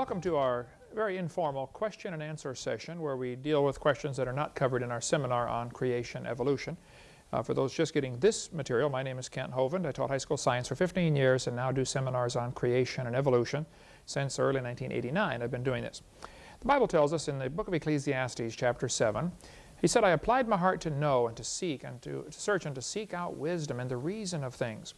Welcome to our very informal question and answer session where we deal with questions that are not covered in our seminar on creation evolution. Uh, for those just getting this material, my name is Kent Hovind. I taught high school science for 15 years and now do seminars on creation and evolution since early 1989. I've been doing this. The Bible tells us in the book of Ecclesiastes chapter 7, he said, I applied my heart to know and to seek and to, to search and to seek out wisdom and the reason of things.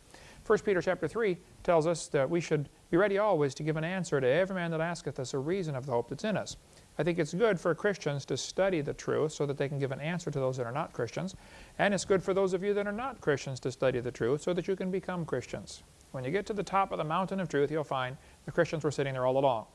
1 Peter chapter 3 tells us that we should be ready always to give an answer to every man that asketh us a reason of the hope that's in us. I think it's good for Christians to study the truth so that they can give an answer to those that are not Christians. And it's good for those of you that are not Christians to study the truth so that you can become Christians. When you get to the top of the mountain of truth, you'll find the Christians were sitting there all along.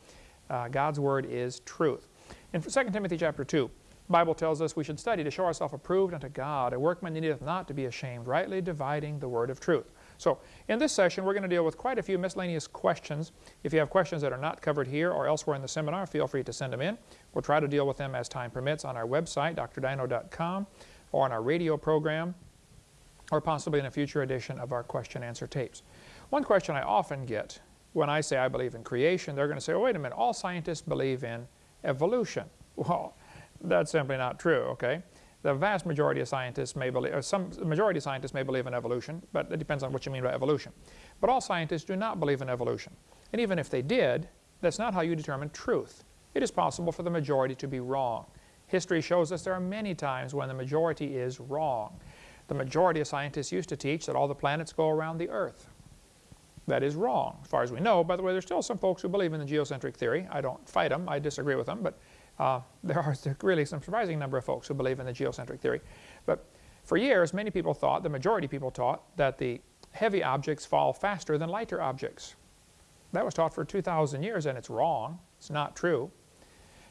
Uh, God's Word is truth. In 2 Timothy chapter 2, the Bible tells us we should study to show ourselves approved unto God, a workman needeth not to be ashamed, rightly dividing the Word of truth. So in this session, we're going to deal with quite a few miscellaneous questions. If you have questions that are not covered here or elsewhere in the seminar, feel free to send them in. We'll try to deal with them as time permits on our website, drdino.com, or on our radio program, or possibly in a future edition of our question-answer tapes. One question I often get when I say I believe in creation, they're going to say, oh, wait a minute, all scientists believe in evolution. Well, that's simply not true, okay? The vast majority of scientists may believe, or some majority of scientists may believe in evolution, but it depends on what you mean by evolution. But all scientists do not believe in evolution. And even if they did, that's not how you determine truth. It is possible for the majority to be wrong. History shows us there are many times when the majority is wrong. The majority of scientists used to teach that all the planets go around the Earth. That is wrong, as far as we know. By the way, there's still some folks who believe in the geocentric theory. I don't fight them. I disagree with them. But uh, there are really some surprising number of folks who believe in the geocentric theory. But for years, many people thought, the majority of people taught, that the heavy objects fall faster than lighter objects. That was taught for 2,000 years, and it's wrong. It's not true.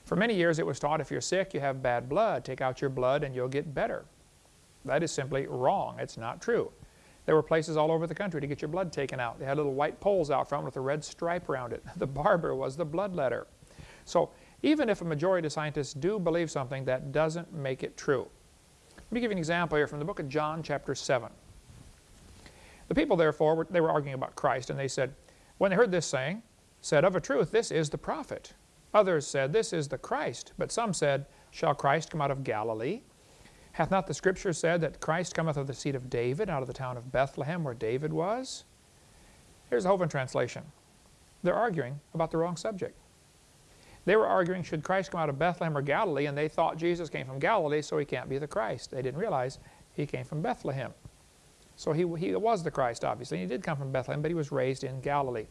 For many years, it was taught if you're sick, you have bad blood. Take out your blood and you'll get better. That is simply wrong. It's not true. There were places all over the country to get your blood taken out. They had little white poles out front with a red stripe around it. The barber was the bloodletter. So even if a majority of scientists do believe something, that doesn't make it true. Let me give you an example here from the book of John chapter 7. The people therefore, were, they were arguing about Christ, and they said, when they heard this saying, said, Of a truth, this is the prophet. Others said, This is the Christ. But some said, Shall Christ come out of Galilee? Hath not the Scripture said that Christ cometh of the seed of David, out of the town of Bethlehem, where David was? Here's the Hovind translation. They're arguing about the wrong subject. They were arguing, should Christ come out of Bethlehem or Galilee? And they thought Jesus came from Galilee, so he can't be the Christ. They didn't realize he came from Bethlehem. So he, he was the Christ, obviously. He did come from Bethlehem, but he was raised in Galilee.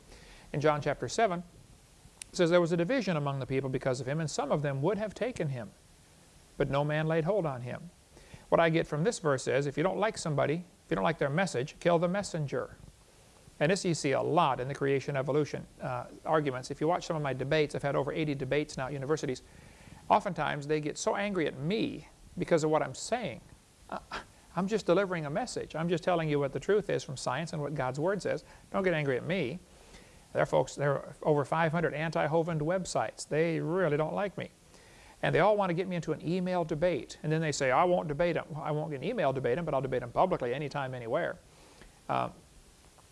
In John chapter 7, it says, There was a division among the people because of him, and some of them would have taken him, but no man laid hold on him. What I get from this verse is, if you don't like somebody, if you don't like their message, kill the messenger. And this you see a lot in the creation evolution uh, arguments. If you watch some of my debates, I've had over 80 debates now at universities. Oftentimes they get so angry at me because of what I'm saying. Uh, I'm just delivering a message. I'm just telling you what the truth is from science and what God's Word says. Don't get angry at me. There are folks, there are over 500 anti-Hovind websites. They really don't like me. And they all want to get me into an email debate. And then they say, I won't debate them. Well, I won't get an email debate them, but I'll debate them publicly anytime, anywhere. Uh,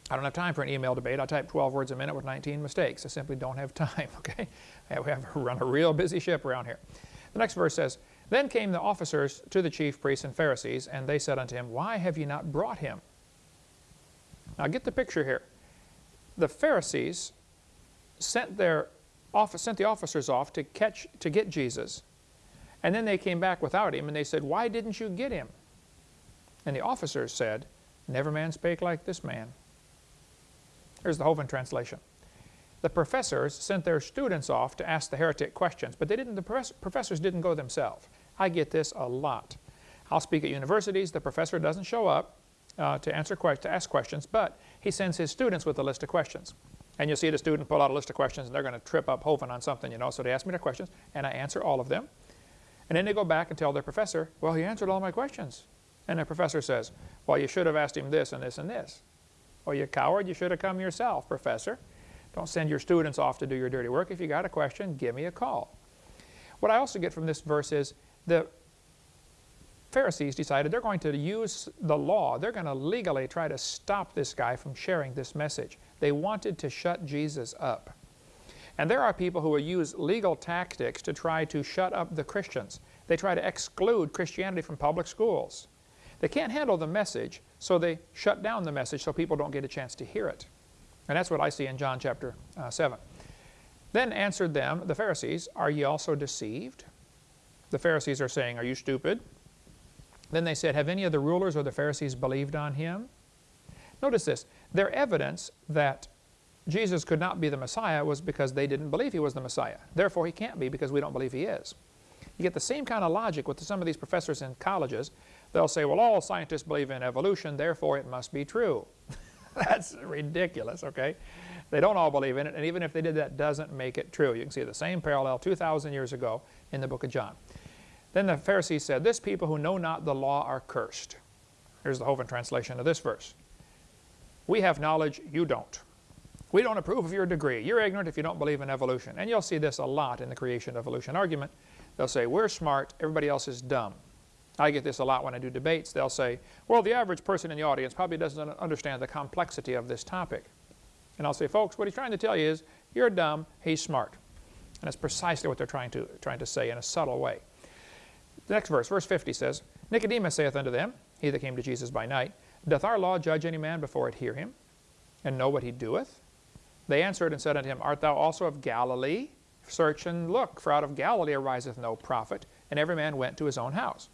I don't have time for an email debate. I type 12 words a minute with 19 mistakes. I simply don't have time, okay? We have run a real busy ship around here. The next verse says, Then came the officers to the chief priests and Pharisees, and they said unto him, Why have ye not brought him? Now get the picture here. The Pharisees sent, their sent the officers off to, catch, to get Jesus, and then they came back without him, and they said, Why didn't you get him? And the officers said, Never man spake like this man. Here's the Hovind translation. The professors sent their students off to ask the heretic questions, but they didn't, the professors didn't go themselves. I get this a lot. I'll speak at universities. The professor doesn't show up uh, to, answer to ask questions, but he sends his students with a list of questions. And you'll see the student pull out a list of questions, and they're going to trip up Hovind on something, you know. So they ask me their questions, and I answer all of them. And then they go back and tell their professor, well, he answered all my questions. And the professor says, well, you should have asked him this and this and this. Well, you coward, you should have come yourself, professor. Don't send your students off to do your dirty work. If you got a question, give me a call. What I also get from this verse is the Pharisees decided they're going to use the law. They're going to legally try to stop this guy from sharing this message. They wanted to shut Jesus up. And there are people who will use legal tactics to try to shut up the Christians. They try to exclude Christianity from public schools. They can't handle the message, so they shut down the message so people don't get a chance to hear it. And that's what I see in John chapter uh, 7. Then answered them, the Pharisees, Are ye also deceived? The Pharisees are saying, Are you stupid? Then they said, Have any of the rulers or the Pharisees believed on him? Notice this. Their evidence that Jesus could not be the Messiah was because they didn't believe he was the Messiah. Therefore, he can't be because we don't believe he is. You get the same kind of logic with some of these professors in colleges. They'll say, well, all scientists believe in evolution, therefore it must be true. That's ridiculous, okay? They don't all believe in it, and even if they did, that doesn't make it true. You can see the same parallel 2,000 years ago in the book of John. Then the Pharisees said, This people who know not the law are cursed. Here's the Hovind translation of this verse. We have knowledge, you don't. We don't approve of your degree. You're ignorant if you don't believe in evolution. And you'll see this a lot in the creation-evolution argument. They'll say, we're smart, everybody else is dumb. I get this a lot when I do debates. They'll say, well, the average person in the audience probably doesn't understand the complexity of this topic. And I'll say, folks, what he's trying to tell you is, you're dumb, he's smart. And that's precisely what they're trying to, trying to say in a subtle way. The next verse, verse 50 says, Nicodemus saith unto them, he that came to Jesus by night, Doth our law judge any man before it hear him, and know what he doeth? They answered and said unto him, Art thou also of Galilee? Search and look, for out of Galilee ariseth no prophet. And every man went to his own house.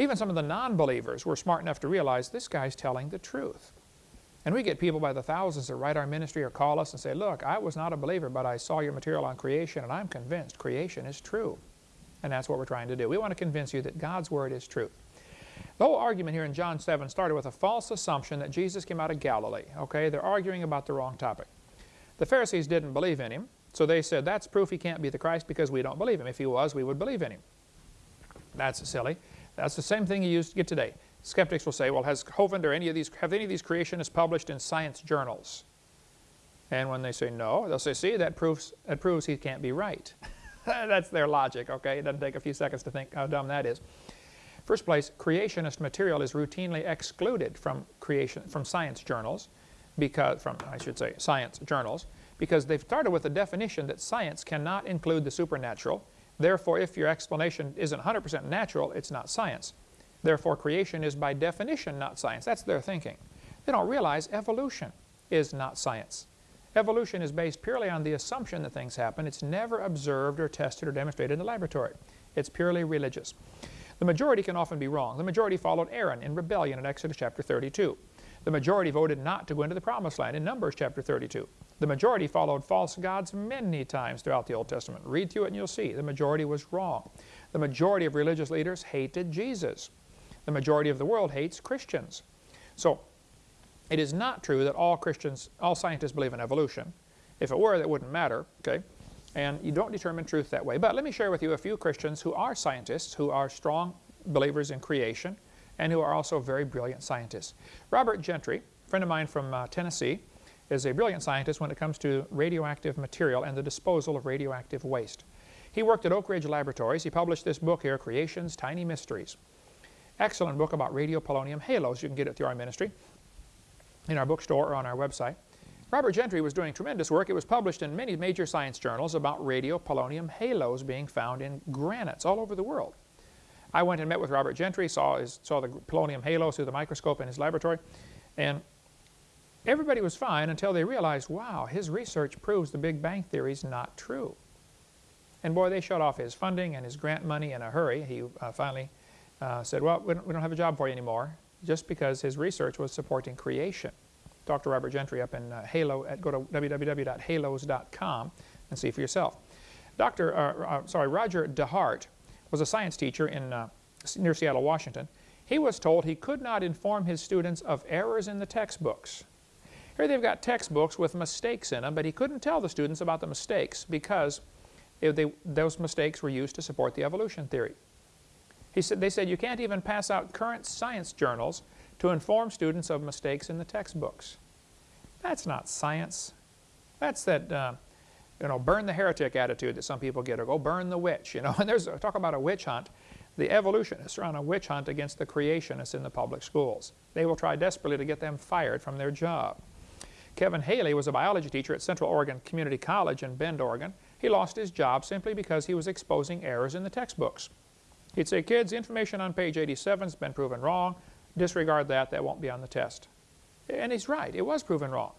Even some of the non-believers were smart enough to realize this guy's telling the truth. And we get people by the thousands that write our ministry or call us and say, look, I was not a believer, but I saw your material on creation, and I'm convinced creation is true. And that's what we're trying to do. We want to convince you that God's Word is truth. The whole argument here in John 7 started with a false assumption that Jesus came out of Galilee. Okay, they're arguing about the wrong topic. The Pharisees didn't believe in him, so they said, that's proof he can't be the Christ because we don't believe him. If he was, we would believe in him. That's silly. That's the same thing you used to get today. Skeptics will say, well, has Hovind or any of these, have any of these creationists published in science journals? And when they say no, they'll say, see, that proves, that proves he can't be right. That's their logic, okay? It doesn't take a few seconds to think how dumb that is. First place, creationist material is routinely excluded from creation from science journals, because from I should say science journals, because they've started with the definition that science cannot include the supernatural. Therefore, if your explanation isn't 100% natural, it's not science. Therefore, creation is by definition not science. That's their thinking. They don't realize evolution is not science. Evolution is based purely on the assumption that things happen. It's never observed or tested or demonstrated in the laboratory. It's purely religious. The majority can often be wrong. The majority followed Aaron in rebellion in Exodus chapter 32. The majority voted not to go into the promised land in Numbers chapter 32. The majority followed false gods many times throughout the Old Testament. Read through it and you'll see. The majority was wrong. The majority of religious leaders hated Jesus. The majority of the world hates Christians. So it is not true that all Christians, all scientists believe in evolution. If it were, that wouldn't matter, okay? And you don't determine truth that way. But let me share with you a few Christians who are scientists, who are strong believers in creation, and who are also very brilliant scientists. Robert Gentry, a friend of mine from uh, Tennessee, is a brilliant scientist when it comes to radioactive material and the disposal of radioactive waste. He worked at Oak Ridge Laboratories. He published this book here, Creation's Tiny Mysteries. Excellent book about radiopolonium halos. You can get it through our ministry in our bookstore or on our website. Robert Gentry was doing tremendous work. It was published in many major science journals about radiopolonium halos being found in granites all over the world. I went and met with Robert Gentry, saw, his, saw the polonium halos through the microscope in his laboratory, and everybody was fine until they realized, wow, his research proves the Big Bang Theory is not true. And boy, they shut off his funding and his grant money in a hurry. He uh, finally uh, said, well, we don't, we don't have a job for you anymore just because his research was supporting creation. Dr. Robert Gentry up in uh, Halo, at, go to www.halos.com and see for yourself. Dr. Uh, uh, sorry, Roger DeHart was a science teacher in, uh, near Seattle, Washington. He was told he could not inform his students of errors in the textbooks. Here they've got textbooks with mistakes in them, but he couldn't tell the students about the mistakes because they, those mistakes were used to support the evolution theory. He said, they said you can't even pass out current science journals to inform students of mistakes in the textbooks. That's not science. That's that, uh, you know, burn the heretic attitude that some people get, or go burn the witch, you know. And there's, a, talk about a witch hunt. The evolutionists are on a witch hunt against the creationists in the public schools. They will try desperately to get them fired from their job. Kevin Haley was a biology teacher at Central Oregon Community College in Bend, Oregon. He lost his job simply because he was exposing errors in the textbooks. He'd say, kids, information on page 87 has been proven wrong. Disregard that. That won't be on the test. And he's right. It was proven wrong.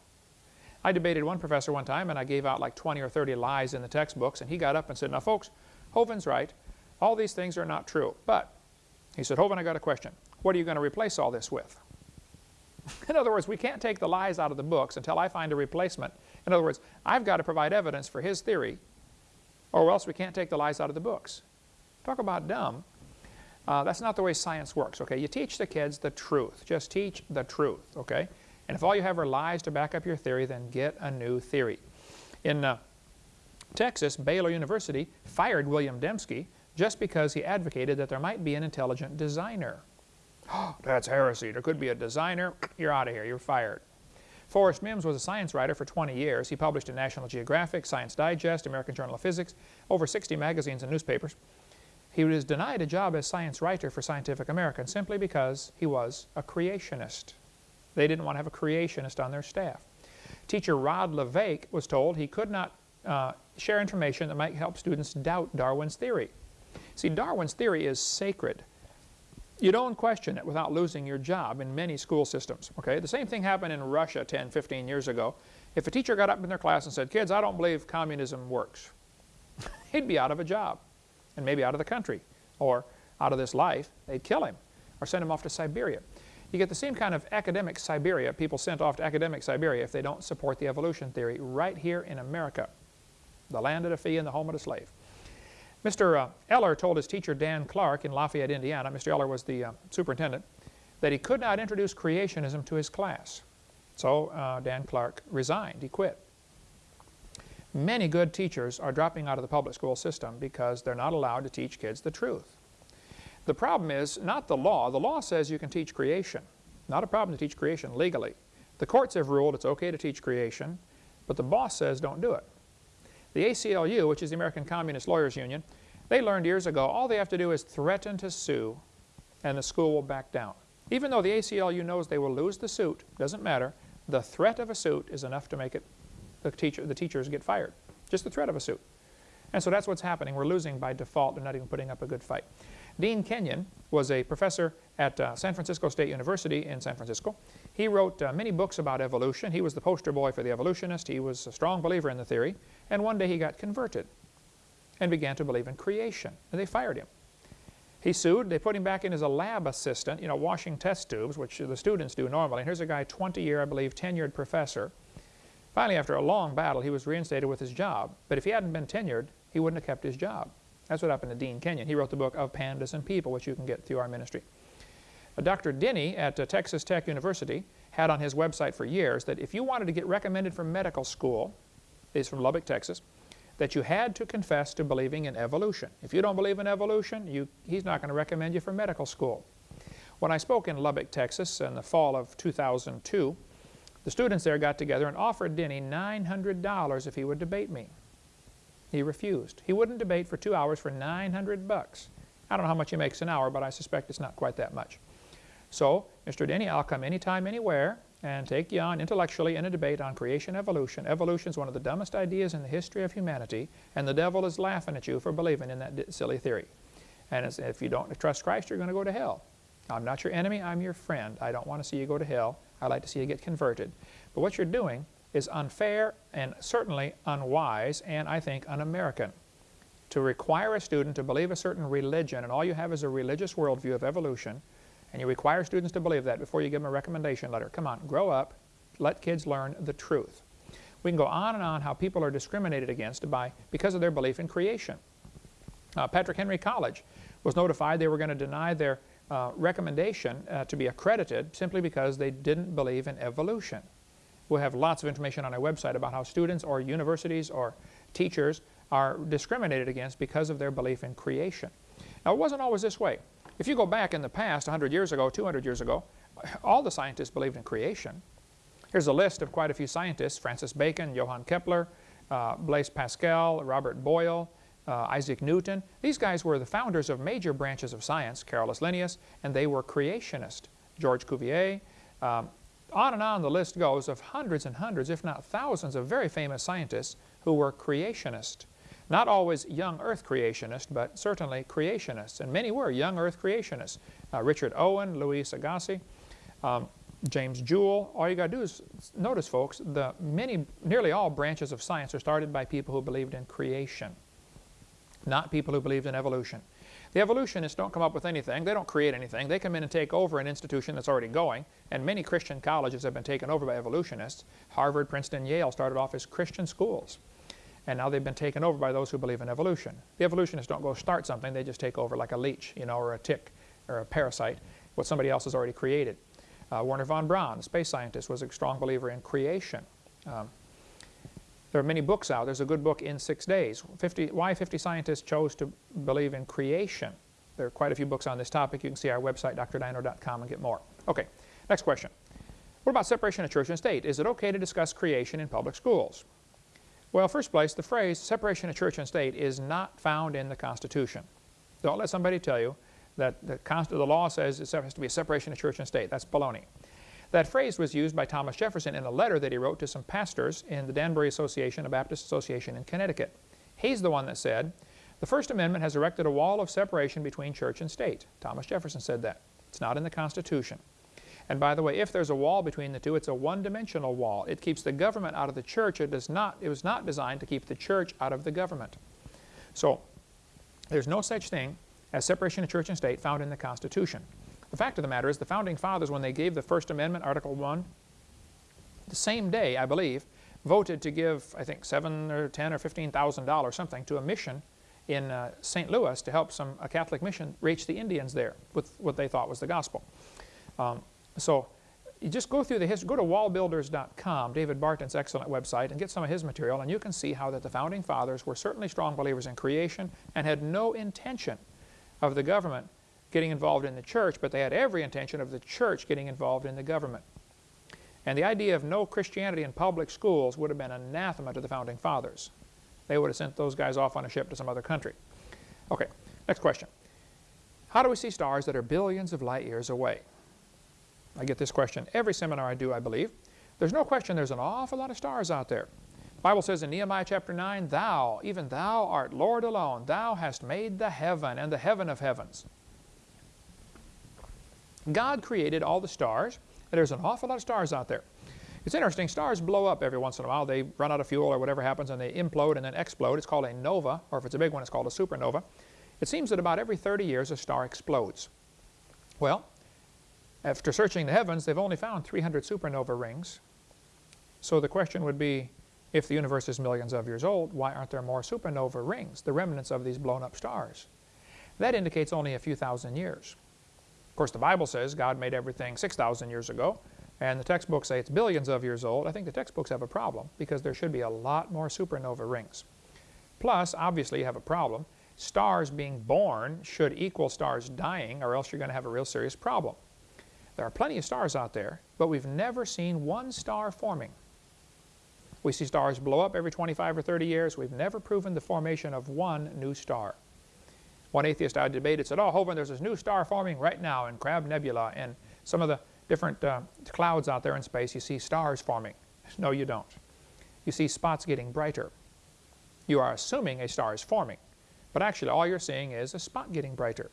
I debated one professor one time, and I gave out like 20 or 30 lies in the textbooks, and he got up and said, now folks, Hovind's right. All these things are not true. But, he said, Hovind, I got a question. What are you going to replace all this with? in other words, we can't take the lies out of the books until I find a replacement. In other words, I've got to provide evidence for his theory, or else we can't take the lies out of the books. Talk about dumb. Uh, that's not the way science works, okay? You teach the kids the truth. Just teach the truth, okay? And if all you have are lies to back up your theory, then get a new theory. In uh, Texas, Baylor University fired William Dembski just because he advocated that there might be an intelligent designer. That's heresy. There could be a designer. You're out of here. You're fired. Forrest Mims was a science writer for 20 years. He published in National Geographic, Science Digest, American Journal of Physics, over 60 magazines and newspapers. He was denied a job as science writer for Scientific American simply because he was a creationist. They didn't want to have a creationist on their staff. Teacher Rod LeVake was told he could not uh, share information that might help students doubt Darwin's theory. See, Darwin's theory is sacred. You don't question it without losing your job in many school systems. Okay? The same thing happened in Russia 10, 15 years ago. If a teacher got up in their class and said, kids, I don't believe communism works, he'd be out of a job and maybe out of the country or out of this life. They'd kill him or send him off to Siberia. You get the same kind of academic Siberia, people sent off to academic Siberia if they don't support the evolution theory right here in America, the land of the free and the home of the slave. Mr. Uh, Eller told his teacher Dan Clark in Lafayette, Indiana, Mr. Eller was the uh, superintendent, that he could not introduce creationism to his class. So uh, Dan Clark resigned, he quit. Many good teachers are dropping out of the public school system because they're not allowed to teach kids the truth. The problem is not the law. The law says you can teach creation. Not a problem to teach creation legally. The courts have ruled it's okay to teach creation, but the boss says don't do it. The ACLU, which is the American Communist Lawyers Union, they learned years ago all they have to do is threaten to sue and the school will back down. Even though the ACLU knows they will lose the suit, doesn't matter, the threat of a suit is enough to make it the, teacher, the teachers get fired. Just the threat of a suit. And so that's what's happening. We're losing by default. They're not even putting up a good fight. Dean Kenyon was a professor at uh, San Francisco State University in San Francisco. He wrote uh, many books about evolution. He was the poster boy for the evolutionist. He was a strong believer in the theory. And one day he got converted and began to believe in creation. And they fired him. He sued. They put him back in as a lab assistant, you know, washing test tubes, which the students do normally. And here's a guy, 20-year, I believe, tenured professor. Finally, after a long battle, he was reinstated with his job. But if he hadn't been tenured, he wouldn't have kept his job. That's what happened to Dean Kenyon. He wrote the book Of Pandas and People, which you can get through our ministry. Dr. Denny at uh, Texas Tech University had on his website for years that if you wanted to get recommended for medical school, he's from Lubbock, Texas, that you had to confess to believing in evolution. If you don't believe in evolution, you, he's not going to recommend you for medical school. When I spoke in Lubbock, Texas in the fall of 2002, the students there got together and offered Denny $900 if he would debate me. He refused. He wouldn't debate for two hours for 900 bucks. I don't know how much he makes an hour, but I suspect it's not quite that much. So, Mr. Denny, I'll come anytime, anywhere, and take you on intellectually in a debate on creation evolution. Evolution is one of the dumbest ideas in the history of humanity, and the devil is laughing at you for believing in that silly theory. And if you don't trust Christ, you're going to go to hell. I'm not your enemy, I'm your friend. I don't want to see you go to hell. I like to see you get converted. But what you're doing is unfair and certainly unwise and I think un-American. To require a student to believe a certain religion and all you have is a religious worldview of evolution and you require students to believe that before you give them a recommendation letter. Come on, grow up, let kids learn the truth. We can go on and on how people are discriminated against by, because of their belief in creation. Uh, Patrick Henry College was notified they were going to deny their uh, recommendation uh, to be accredited simply because they didn't believe in evolution. We'll have lots of information on our website about how students or universities or teachers are discriminated against because of their belief in creation. Now, it wasn't always this way. If you go back in the past, 100 years ago, 200 years ago, all the scientists believed in creation. Here's a list of quite a few scientists, Francis Bacon, Johann Kepler, uh, Blaise Pascal, Robert Boyle, uh, Isaac Newton. These guys were the founders of major branches of science, Carolus Linnaeus, and they were creationists. George Cuvier, um, on and on the list goes of hundreds and hundreds, if not thousands, of very famous scientists who were creationists. Not always young earth creationists, but certainly creationists. And many were young earth creationists. Uh, Richard Owen, Louis Agassiz, um, James Joule. All you got to do is notice, folks, the many, nearly all branches of science are started by people who believed in creation, not people who believed in evolution. The evolutionists don't come up with anything. They don't create anything. They come in and take over an institution that's already going, and many Christian colleges have been taken over by evolutionists. Harvard, Princeton, Yale started off as Christian schools, and now they've been taken over by those who believe in evolution. The evolutionists don't go start something. They just take over like a leech, you know, or a tick, or a parasite, what somebody else has already created. Uh, Wernher von Braun, space scientist, was a strong believer in creation. Um, there are many books out. There's a good book in six days. 50, why 50 scientists chose to believe in creation. There are quite a few books on this topic. You can see our website, drdino.com, and get more. Okay, next question. What about separation of church and state? Is it okay to discuss creation in public schools? Well, first place, the phrase separation of church and state is not found in the Constitution. Don't let somebody tell you that the, the law says it has to be a separation of church and state. That's baloney. That phrase was used by Thomas Jefferson in a letter that he wrote to some pastors in the Danbury Association, a Baptist association in Connecticut. He's the one that said, the First Amendment has erected a wall of separation between church and state. Thomas Jefferson said that. It's not in the Constitution. And by the way, if there's a wall between the two, it's a one-dimensional wall. It keeps the government out of the church. It, does not, it was not designed to keep the church out of the government. So there's no such thing as separation of church and state found in the Constitution. The fact of the matter is the Founding Fathers, when they gave the First Amendment, Article 1, the same day, I believe, voted to give, I think, seven or ten or fifteen thousand dollars, something, to a mission in uh, St. Louis to help some a Catholic mission reach the Indians there with what they thought was the gospel. Um, so you just go through the history, go to wallbuilders.com, David Barton's excellent website, and get some of his material, and you can see how that the Founding Fathers were certainly strong believers in creation and had no intention of the government getting involved in the church, but they had every intention of the church getting involved in the government. And the idea of no Christianity in public schools would have been anathema to the Founding Fathers. They would have sent those guys off on a ship to some other country. Okay, next question. How do we see stars that are billions of light years away? I get this question every seminar I do, I believe. There's no question there's an awful lot of stars out there. The Bible says in Nehemiah chapter 9, Thou, even Thou art Lord alone. Thou hast made the heaven and the heaven of heavens. God created all the stars, and there's an awful lot of stars out there. It's interesting, stars blow up every once in a while. They run out of fuel or whatever happens and they implode and then explode. It's called a nova, or if it's a big one, it's called a supernova. It seems that about every 30 years a star explodes. Well, after searching the heavens, they've only found 300 supernova rings. So the question would be, if the universe is millions of years old, why aren't there more supernova rings, the remnants of these blown up stars? That indicates only a few thousand years. Of course, the Bible says God made everything 6,000 years ago, and the textbooks say it's billions of years old. I think the textbooks have a problem because there should be a lot more supernova rings. Plus, obviously, you have a problem. Stars being born should equal stars dying, or else you're going to have a real serious problem. There are plenty of stars out there, but we've never seen one star forming. We see stars blow up every 25 or 30 years. We've never proven the formation of one new star. One atheist I debated said, oh, Hovind, there's this new star forming right now in Crab Nebula and some of the different uh, clouds out there in space, you see stars forming. No, you don't. You see spots getting brighter. You are assuming a star is forming, but actually all you're seeing is a spot getting brighter.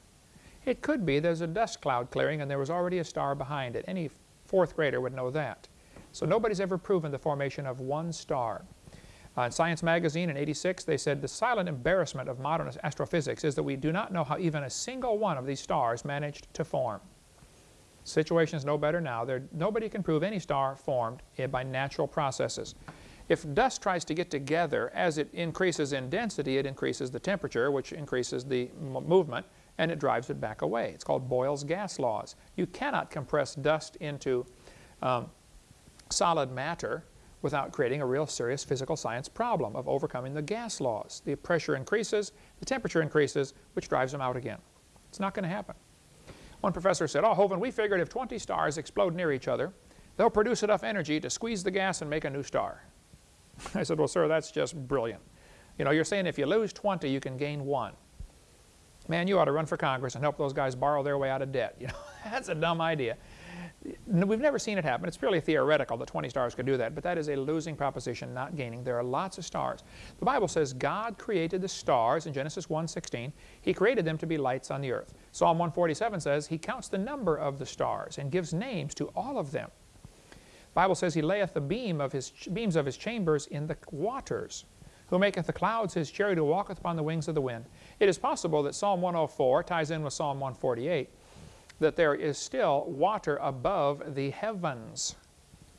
It could be there's a dust cloud clearing and there was already a star behind it. Any fourth grader would know that. So nobody's ever proven the formation of one star. Uh, in Science magazine in 86, they said the silent embarrassment of modern astrophysics is that we do not know how even a single one of these stars managed to form. Situation is no better now. There, nobody can prove any star formed by natural processes. If dust tries to get together, as it increases in density, it increases the temperature, which increases the movement, and it drives it back away. It's called Boyle's gas laws. You cannot compress dust into um, solid matter without creating a real serious physical science problem of overcoming the gas laws. The pressure increases, the temperature increases, which drives them out again. It's not going to happen. One professor said, oh, Hovind, we figured if 20 stars explode near each other, they'll produce enough energy to squeeze the gas and make a new star. I said, well, sir, that's just brilliant. You know, you're saying if you lose 20, you can gain one. Man, you ought to run for Congress and help those guys borrow their way out of debt. You know, that's a dumb idea. We've never seen it happen. It's purely theoretical that 20 stars could do that, but that is a losing proposition, not gaining. There are lots of stars. The Bible says God created the stars in Genesis 1.16. He created them to be lights on the earth. Psalm 147 says He counts the number of the stars and gives names to all of them. The Bible says He layeth the beam of his, beams of His chambers in the waters who maketh the clouds his chariot, who walketh upon the wings of the wind. It is possible that Psalm 104 ties in with Psalm 148 that there is still water above the heavens.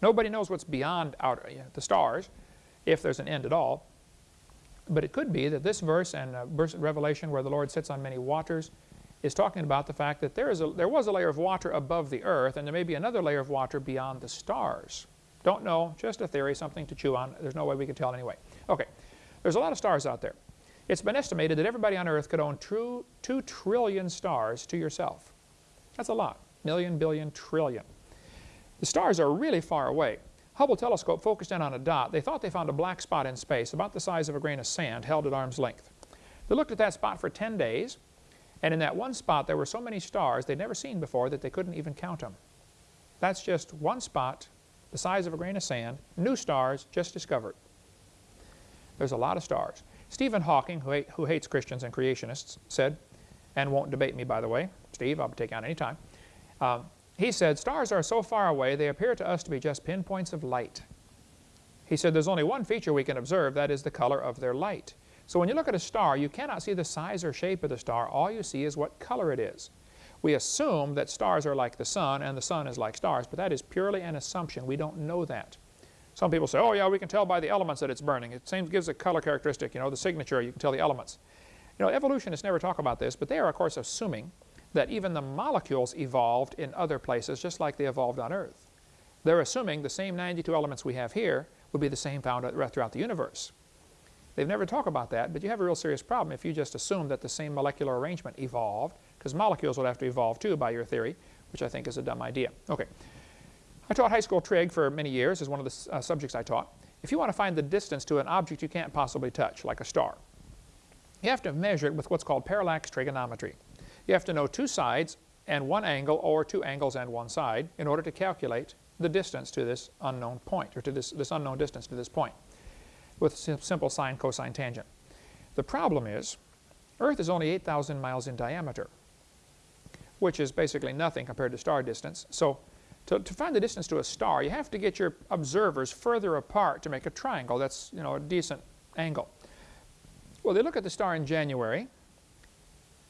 Nobody knows what's beyond outer, the stars, if there's an end at all. But it could be that this verse and uh, verse Revelation where the Lord sits on many waters is talking about the fact that there, is a, there was a layer of water above the earth and there may be another layer of water beyond the stars. Don't know, just a theory, something to chew on. There's no way we can tell anyway. Okay, there's a lot of stars out there. It's been estimated that everybody on earth could own two, two trillion stars to yourself. That's a lot. Million, billion, trillion. The stars are really far away. Hubble telescope focused in on a dot. They thought they found a black spot in space about the size of a grain of sand held at arm's length. They looked at that spot for 10 days, and in that one spot there were so many stars they'd never seen before that they couldn't even count them. That's just one spot, the size of a grain of sand, new stars just discovered. There's a lot of stars. Stephen Hawking, who, who hates Christians and creationists, said, and won't debate me, by the way. Steve, I'll take on any time. Um, he said, stars are so far away, they appear to us to be just pinpoints of light. He said, there's only one feature we can observe, that is the color of their light. So when you look at a star, you cannot see the size or shape of the star. All you see is what color it is. We assume that stars are like the sun and the sun is like stars, but that is purely an assumption. We don't know that. Some people say, oh yeah, we can tell by the elements that it's burning. It seems gives a color characteristic, you know, the signature, you can tell the elements. You know, evolutionists never talk about this, but they are, of course, assuming that even the molecules evolved in other places just like they evolved on Earth. They're assuming the same 92 elements we have here would be the same found throughout the universe. They've never talked about that, but you have a real serious problem if you just assume that the same molecular arrangement evolved, because molecules would have to evolve too by your theory, which I think is a dumb idea. Okay. I taught high school trig for many years as one of the uh, subjects I taught. If you want to find the distance to an object you can't possibly touch, like a star, you have to measure it with what's called parallax trigonometry. You have to know two sides and one angle or two angles and one side in order to calculate the distance to this unknown point or to this, this unknown distance to this point with simple sine, cosine, tangent. The problem is Earth is only 8,000 miles in diameter, which is basically nothing compared to star distance. So to, to, find the distance to a star, you have to get your observers further apart to make a triangle. That's you know, a decent angle. Well, they look at the star in January,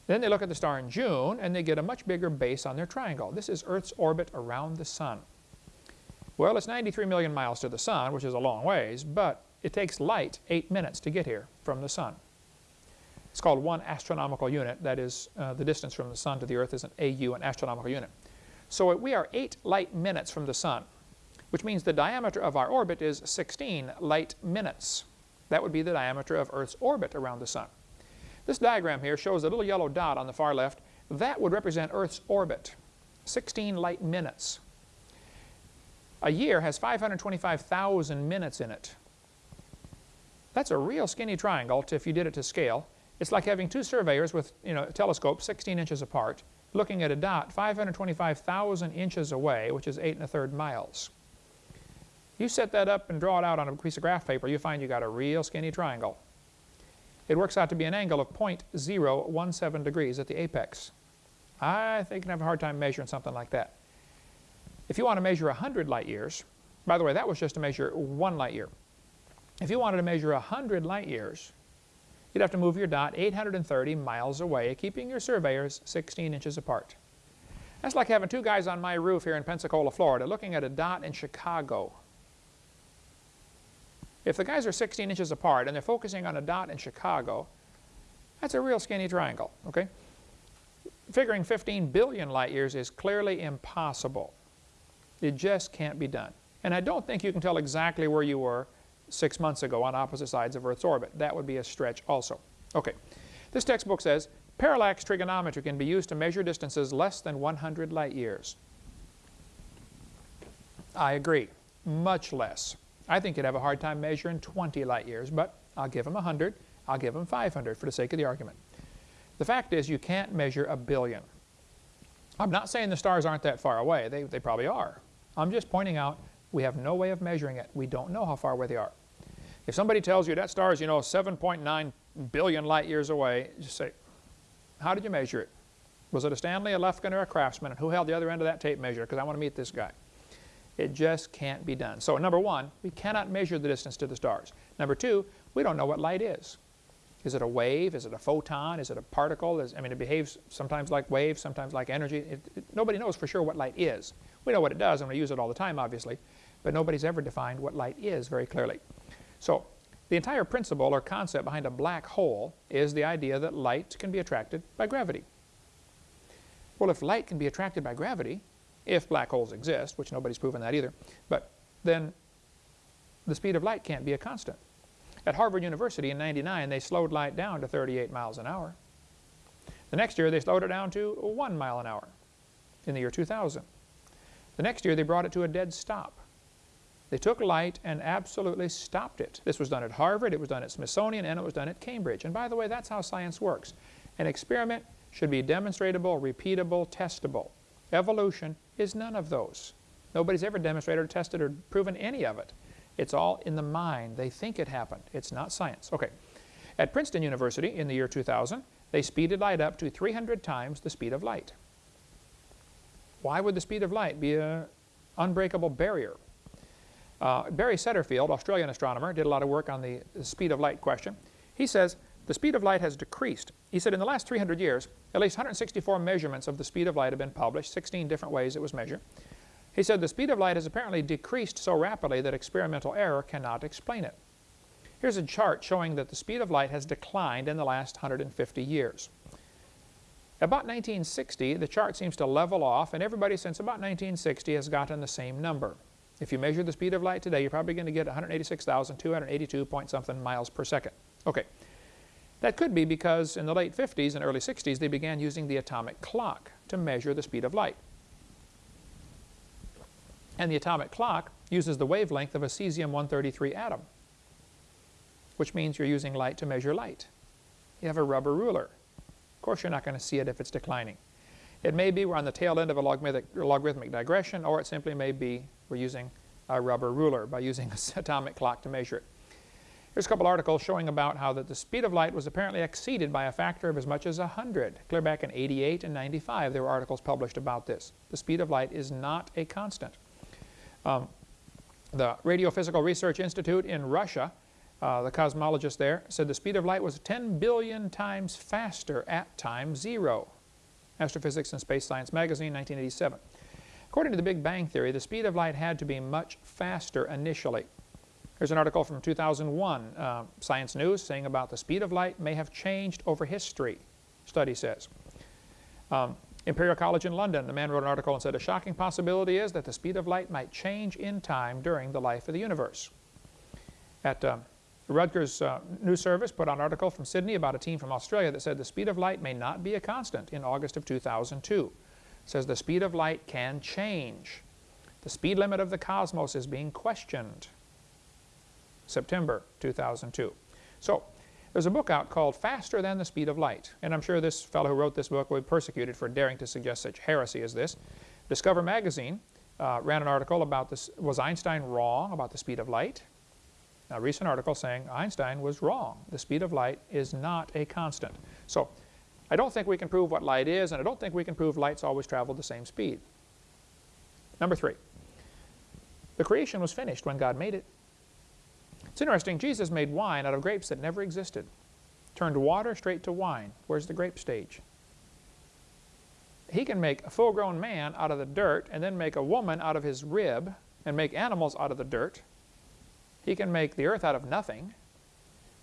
then they look at the star in June, and they get a much bigger base on their triangle. This is Earth's orbit around the Sun. Well, it's 93 million miles to the Sun, which is a long ways, but it takes light eight minutes to get here from the Sun. It's called one astronomical unit. That is, uh, the distance from the Sun to the Earth is an AU, an astronomical unit. So we are eight light minutes from the Sun, which means the diameter of our orbit is 16 light minutes. That would be the diameter of Earth's orbit around the Sun. This diagram here shows a little yellow dot on the far left. That would represent Earth's orbit, 16 light minutes. A year has 525,000 minutes in it. That's a real skinny triangle if you did it to scale. It's like having two surveyors with you know, telescopes 16 inches apart looking at a dot 525,000 inches away, which is 8 and a third miles. You set that up and draw it out on a piece of graph paper, you find you got a real skinny triangle. It works out to be an angle of 0.017 degrees at the apex. I think you can have a hard time measuring something like that. If you want to measure 100 light years, by the way, that was just to measure one light year. If you wanted to measure 100 light years, you'd have to move your dot 830 miles away, keeping your surveyors 16 inches apart. That's like having two guys on my roof here in Pensacola, Florida, looking at a dot in Chicago. If the guys are 16 inches apart and they're focusing on a dot in Chicago, that's a real skinny triangle, okay? Figuring 15 billion light years is clearly impossible. It just can't be done. And I don't think you can tell exactly where you were six months ago on opposite sides of Earth's orbit. That would be a stretch also. Okay, this textbook says, parallax trigonometry can be used to measure distances less than 100 light years. I agree, much less. I think you'd have a hard time measuring 20 light years, but I'll give them 100, I'll give them 500 for the sake of the argument. The fact is you can't measure a billion. I'm not saying the stars aren't that far away, they, they probably are. I'm just pointing out we have no way of measuring it. We don't know how far away they are. If somebody tells you that star is, you know, 7.9 billion light years away, just say, how did you measure it? Was it a Stanley, a Lufkin, or a Craftsman? And who held the other end of that tape measure? Because I want to meet this guy. It just can't be done. So number one, we cannot measure the distance to the stars. Number two, we don't know what light is. Is it a wave? Is it a photon? Is it a particle? Is, I mean, it behaves sometimes like waves, sometimes like energy. It, it, nobody knows for sure what light is. We know what it does, and we use it all the time, obviously, but nobody's ever defined what light is very clearly. So the entire principle or concept behind a black hole is the idea that light can be attracted by gravity. Well, if light can be attracted by gravity, if black holes exist, which nobody's proven that either, but then the speed of light can't be a constant. At Harvard University in 99, they slowed light down to 38 miles an hour. The next year, they slowed it down to 1 mile an hour in the year 2000. The next year, they brought it to a dead stop. They took light and absolutely stopped it. This was done at Harvard, it was done at Smithsonian, and it was done at Cambridge. And by the way, that's how science works. An experiment should be demonstratable, repeatable, testable. Evolution is none of those. Nobody's ever demonstrated or tested or proven any of it. It's all in the mind. They think it happened. It's not science. Okay. At Princeton University in the year 2000, they speeded light up to 300 times the speed of light. Why would the speed of light be an unbreakable barrier? Uh, Barry Setterfield, Australian astronomer, did a lot of work on the speed of light question. He says the speed of light has decreased. He said in the last 300 years, at least 164 measurements of the speed of light have been published, 16 different ways it was measured. He said the speed of light has apparently decreased so rapidly that experimental error cannot explain it. Here's a chart showing that the speed of light has declined in the last 150 years. About 1960, the chart seems to level off, and everybody since about 1960 has gotten the same number. If you measure the speed of light today, you're probably going to get 186,282 point something miles per second. Okay. That could be because in the late 50s and early 60s, they began using the atomic clock to measure the speed of light. And the atomic clock uses the wavelength of a cesium-133 atom, which means you're using light to measure light. You have a rubber ruler. Of course, you're not going to see it if it's declining. It may be we're on the tail end of a logarithmic, logarithmic digression, or it simply may be we're using a rubber ruler by using an atomic clock to measure it. Here's a couple articles showing about how that the speed of light was apparently exceeded by a factor of as much as 100. Clear back in 88 and 95, there were articles published about this. The speed of light is not a constant. Um, the Radiophysical Research Institute in Russia, uh, the cosmologist there, said the speed of light was 10 billion times faster at time zero. Astrophysics and Space Science Magazine, 1987. According to the Big Bang Theory, the speed of light had to be much faster initially. Here's an article from 2001, uh, Science News, saying about the speed of light may have changed over history, study says. Um, Imperial College in London, the man wrote an article and said, a shocking possibility is that the speed of light might change in time during the life of the universe. At um, Reuters uh, News Service put out an article from Sydney about a team from Australia that said the speed of light may not be a constant in August of 2002 says the speed of light can change. The speed limit of the cosmos is being questioned. September 2002. So there's a book out called Faster Than the Speed of Light. And I'm sure this fellow who wrote this book will be persecuted for daring to suggest such heresy as this. Discover magazine uh, ran an article about this, was Einstein wrong about the speed of light? A recent article saying Einstein was wrong. The speed of light is not a constant. So I don't think we can prove what light is, and I don't think we can prove light's always traveled the same speed. Number three, the creation was finished when God made it. It's interesting, Jesus made wine out of grapes that never existed. Turned water straight to wine. Where's the grape stage? He can make a full-grown man out of the dirt and then make a woman out of his rib and make animals out of the dirt. He can make the earth out of nothing.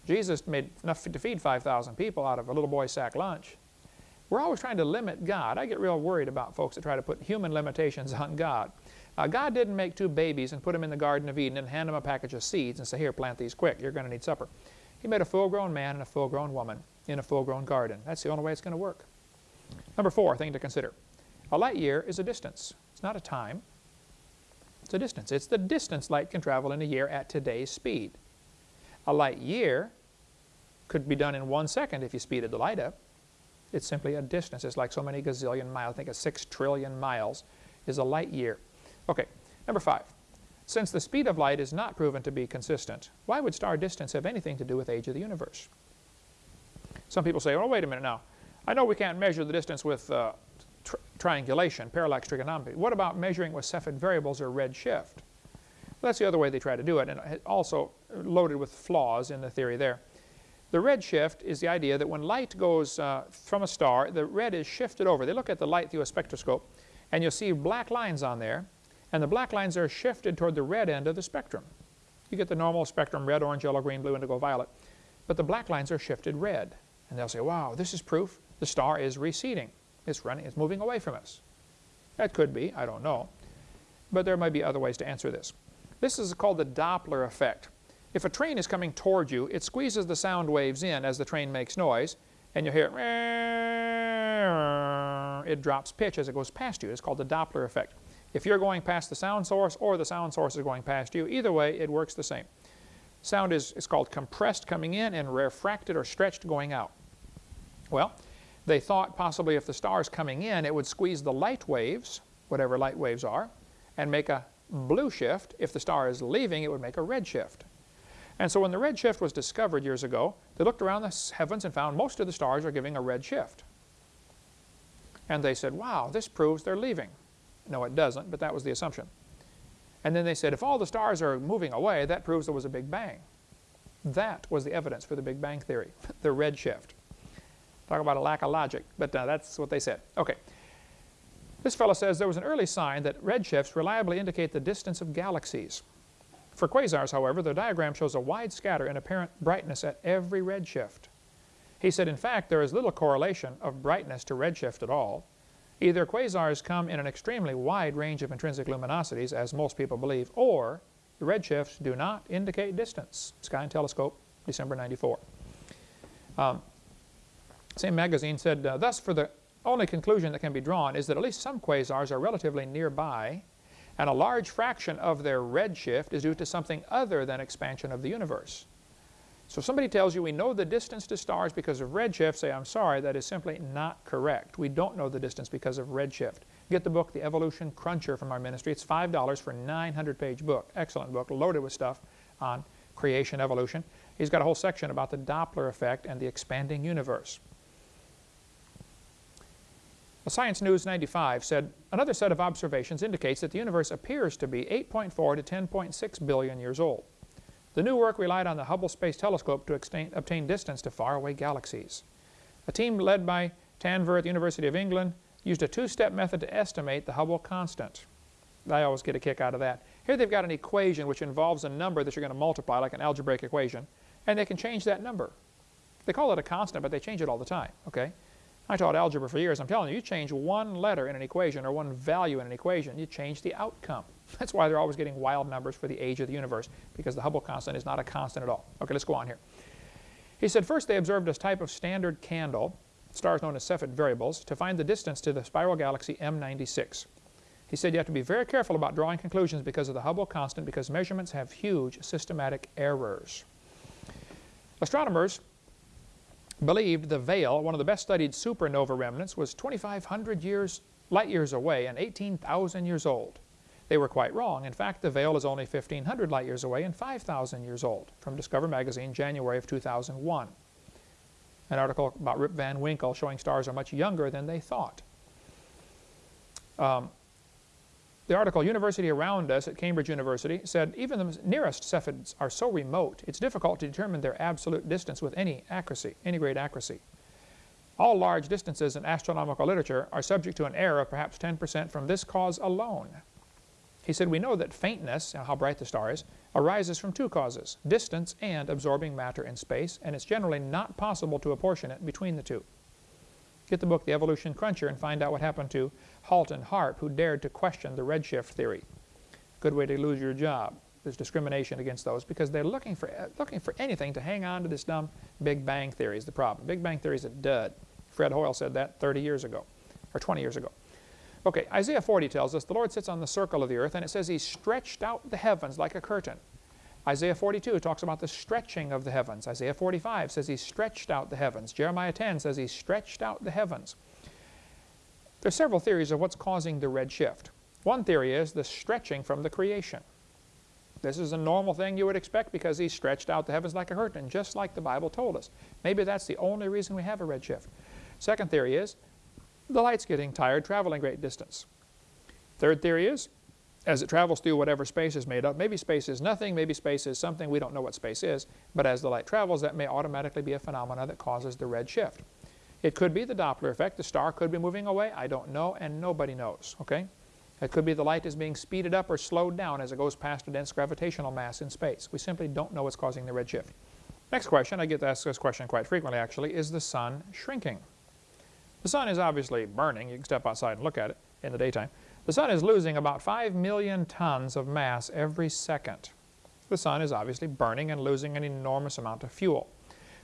Jesus made enough to feed 5,000 people out of a little boy's sack lunch. We're always trying to limit God. I get real worried about folks that try to put human limitations on God. Uh, God didn't make two babies and put them in the Garden of Eden and hand them a package of seeds and say, here, plant these quick. You're going to need supper. He made a full-grown man and a full-grown woman in a full-grown garden. That's the only way it's going to work. Number four thing to consider. A light year is a distance. It's not a time. It's a distance. It's the distance light can travel in a year at today's speed. A light year could be done in one second if you speeded the light up. It's simply a distance. It's like so many gazillion miles. I think it's six trillion miles is a light year. Okay, number five. Since the speed of light is not proven to be consistent, why would star distance have anything to do with age of the universe? Some people say, oh, wait a minute now. I know we can't measure the distance with uh, tri triangulation, parallax trigonometry. What about measuring with Cepheid variables or redshift? That's the other way they try to do it, and also loaded with flaws in the theory there. The redshift is the idea that when light goes uh, from a star, the red is shifted over. They look at the light through a spectroscope, and you'll see black lines on there, and the black lines are shifted toward the red end of the spectrum. You get the normal spectrum, red, orange, yellow, green, blue, indigo, violet. But the black lines are shifted red. And they'll say, wow, this is proof the star is receding. It's running, it's moving away from us. That could be, I don't know. But there might be other ways to answer this. This is called the Doppler effect. If a train is coming toward you, it squeezes the sound waves in as the train makes noise, and you hear it drops pitch as it goes past you. It's called the Doppler effect. If you're going past the sound source or the sound source is going past you, either way it works the same. Sound is, is called compressed coming in and refracted or stretched going out. Well, they thought possibly if the star is coming in, it would squeeze the light waves, whatever light waves are, and make a blue shift. If the star is leaving, it would make a red shift. And so when the red shift was discovered years ago, they looked around the heavens and found most of the stars are giving a red shift. And they said, wow, this proves they're leaving. No, it doesn't, but that was the assumption. And then they said, if all the stars are moving away, that proves there was a Big Bang. That was the evidence for the Big Bang theory, the red shift. Talk about a lack of logic, but uh, that's what they said. Okay. This fellow says there was an early sign that redshifts reliably indicate the distance of galaxies. For quasars, however, the diagram shows a wide scatter in apparent brightness at every redshift. He said, in fact, there is little correlation of brightness to redshift at all. Either quasars come in an extremely wide range of intrinsic luminosities, as most people believe, or the redshifts do not indicate distance. Sky and Telescope, December 94. Um, same magazine said, uh, thus for the only conclusion that can be drawn is that at least some quasars are relatively nearby and a large fraction of their redshift is due to something other than expansion of the universe. So if somebody tells you we know the distance to stars because of redshift, say, I'm sorry, that is simply not correct. We don't know the distance because of redshift. Get the book, The Evolution Cruncher from our ministry. It's $5 for a 900-page book. Excellent book, loaded with stuff on creation, evolution. He's got a whole section about the Doppler effect and the expanding universe. Science News 95 said, another set of observations indicates that the universe appears to be 8.4 to 10.6 billion years old. The new work relied on the Hubble Space Telescope to obtain distance to faraway galaxies. A team led by Tanvir at the University of England used a two-step method to estimate the Hubble constant. I always get a kick out of that. Here they've got an equation which involves a number that you're going to multiply, like an algebraic equation, and they can change that number. They call it a constant, but they change it all the time, okay? I taught algebra for years. I'm telling you, you change one letter in an equation or one value in an equation, you change the outcome. That's why they're always getting wild numbers for the age of the universe, because the Hubble constant is not a constant at all. Okay, let's go on here. He said first they observed a type of standard candle, stars known as Cepheid variables, to find the distance to the spiral galaxy M96. He said you have to be very careful about drawing conclusions because of the Hubble constant because measurements have huge systematic errors. Astronomers believed the Veil, one of the best studied supernova remnants, was 2,500 years, light years away and 18,000 years old. They were quite wrong. In fact, the Veil is only 1,500 light years away and 5,000 years old, from Discover Magazine, January of 2001. An article about Rip Van Winkle showing stars are much younger than they thought. Um, the article, Universe Around Us at Cambridge University, said even the nearest Cepheids are so remote, it's difficult to determine their absolute distance with any accuracy, any great accuracy. All large distances in astronomical literature are subject to an error of perhaps 10% from this cause alone. He said, we know that faintness, how bright the star is, arises from two causes, distance and absorbing matter in space, and it's generally not possible to apportion it between the two. Get the book, The Evolution Cruncher, and find out what happened to Halton Arp, who dared to question the redshift theory. good way to lose your job. There's discrimination against those because they're looking for, uh, looking for anything to hang on to this dumb Big Bang Theory is the problem. Big Bang Theory is a dud. Fred Hoyle said that 30 years ago, or 20 years ago. Okay, Isaiah 40 tells us the Lord sits on the circle of the earth and it says he stretched out the heavens like a curtain. Isaiah 42 talks about the stretching of the heavens. Isaiah 45 says he stretched out the heavens. Jeremiah 10 says he stretched out the heavens. There are several theories of what's causing the red shift. One theory is the stretching from the creation. This is a normal thing you would expect because he stretched out the heavens like a curtain, just like the Bible told us. Maybe that's the only reason we have a red shift. Second theory is the light's getting tired traveling great distance. Third theory is as it travels through whatever space is made up, maybe space is nothing, maybe space is something, we don't know what space is, but as the light travels that may automatically be a phenomena that causes the red shift. It could be the Doppler effect, the star could be moving away, I don't know, and nobody knows, okay? It could be the light is being speeded up or slowed down as it goes past a dense gravitational mass in space. We simply don't know what's causing the redshift. Next question, I get asked this question quite frequently actually, is the sun shrinking? The sun is obviously burning. You can step outside and look at it in the daytime. The sun is losing about 5 million tons of mass every second. The sun is obviously burning and losing an enormous amount of fuel.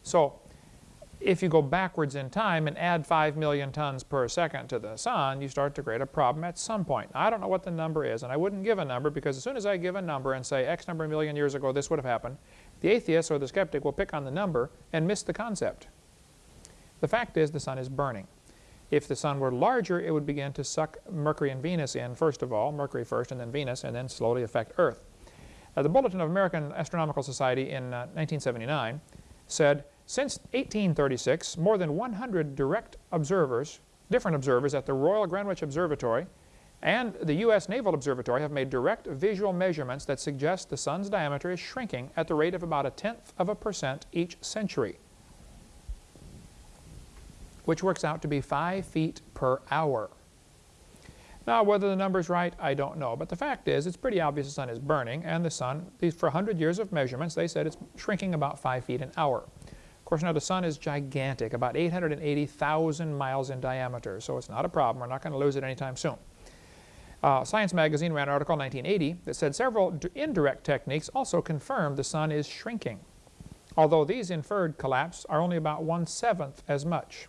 So if you go backwards in time and add 5 million tons per second to the sun, you start to create a problem at some point. I don't know what the number is, and I wouldn't give a number because as soon as I give a number and say X number of million years ago this would have happened, the atheist or the skeptic will pick on the number and miss the concept. The fact is the sun is burning. If the sun were larger, it would begin to suck Mercury and Venus in, first of all, Mercury first and then Venus, and then slowly affect Earth. Uh, the Bulletin of American Astronomical Society in uh, 1979 said since 1836, more than 100 direct observers, different observers at the Royal Greenwich Observatory and the U.S. Naval Observatory have made direct visual measurements that suggest the sun's diameter is shrinking at the rate of about a tenth of a percent each century, which works out to be 5 feet per hour. Now, whether the number's right, I don't know. But the fact is, it's pretty obvious the sun is burning, and the sun, for 100 years of measurements, they said it's shrinking about 5 feet an hour. Course, now the sun is gigantic, about 880,000 miles in diameter, so it's not a problem. We're not going to lose it anytime soon. Uh, Science magazine ran an article in 1980 that said several indirect techniques also confirm the sun is shrinking, although these inferred collapse are only about one-seventh as much.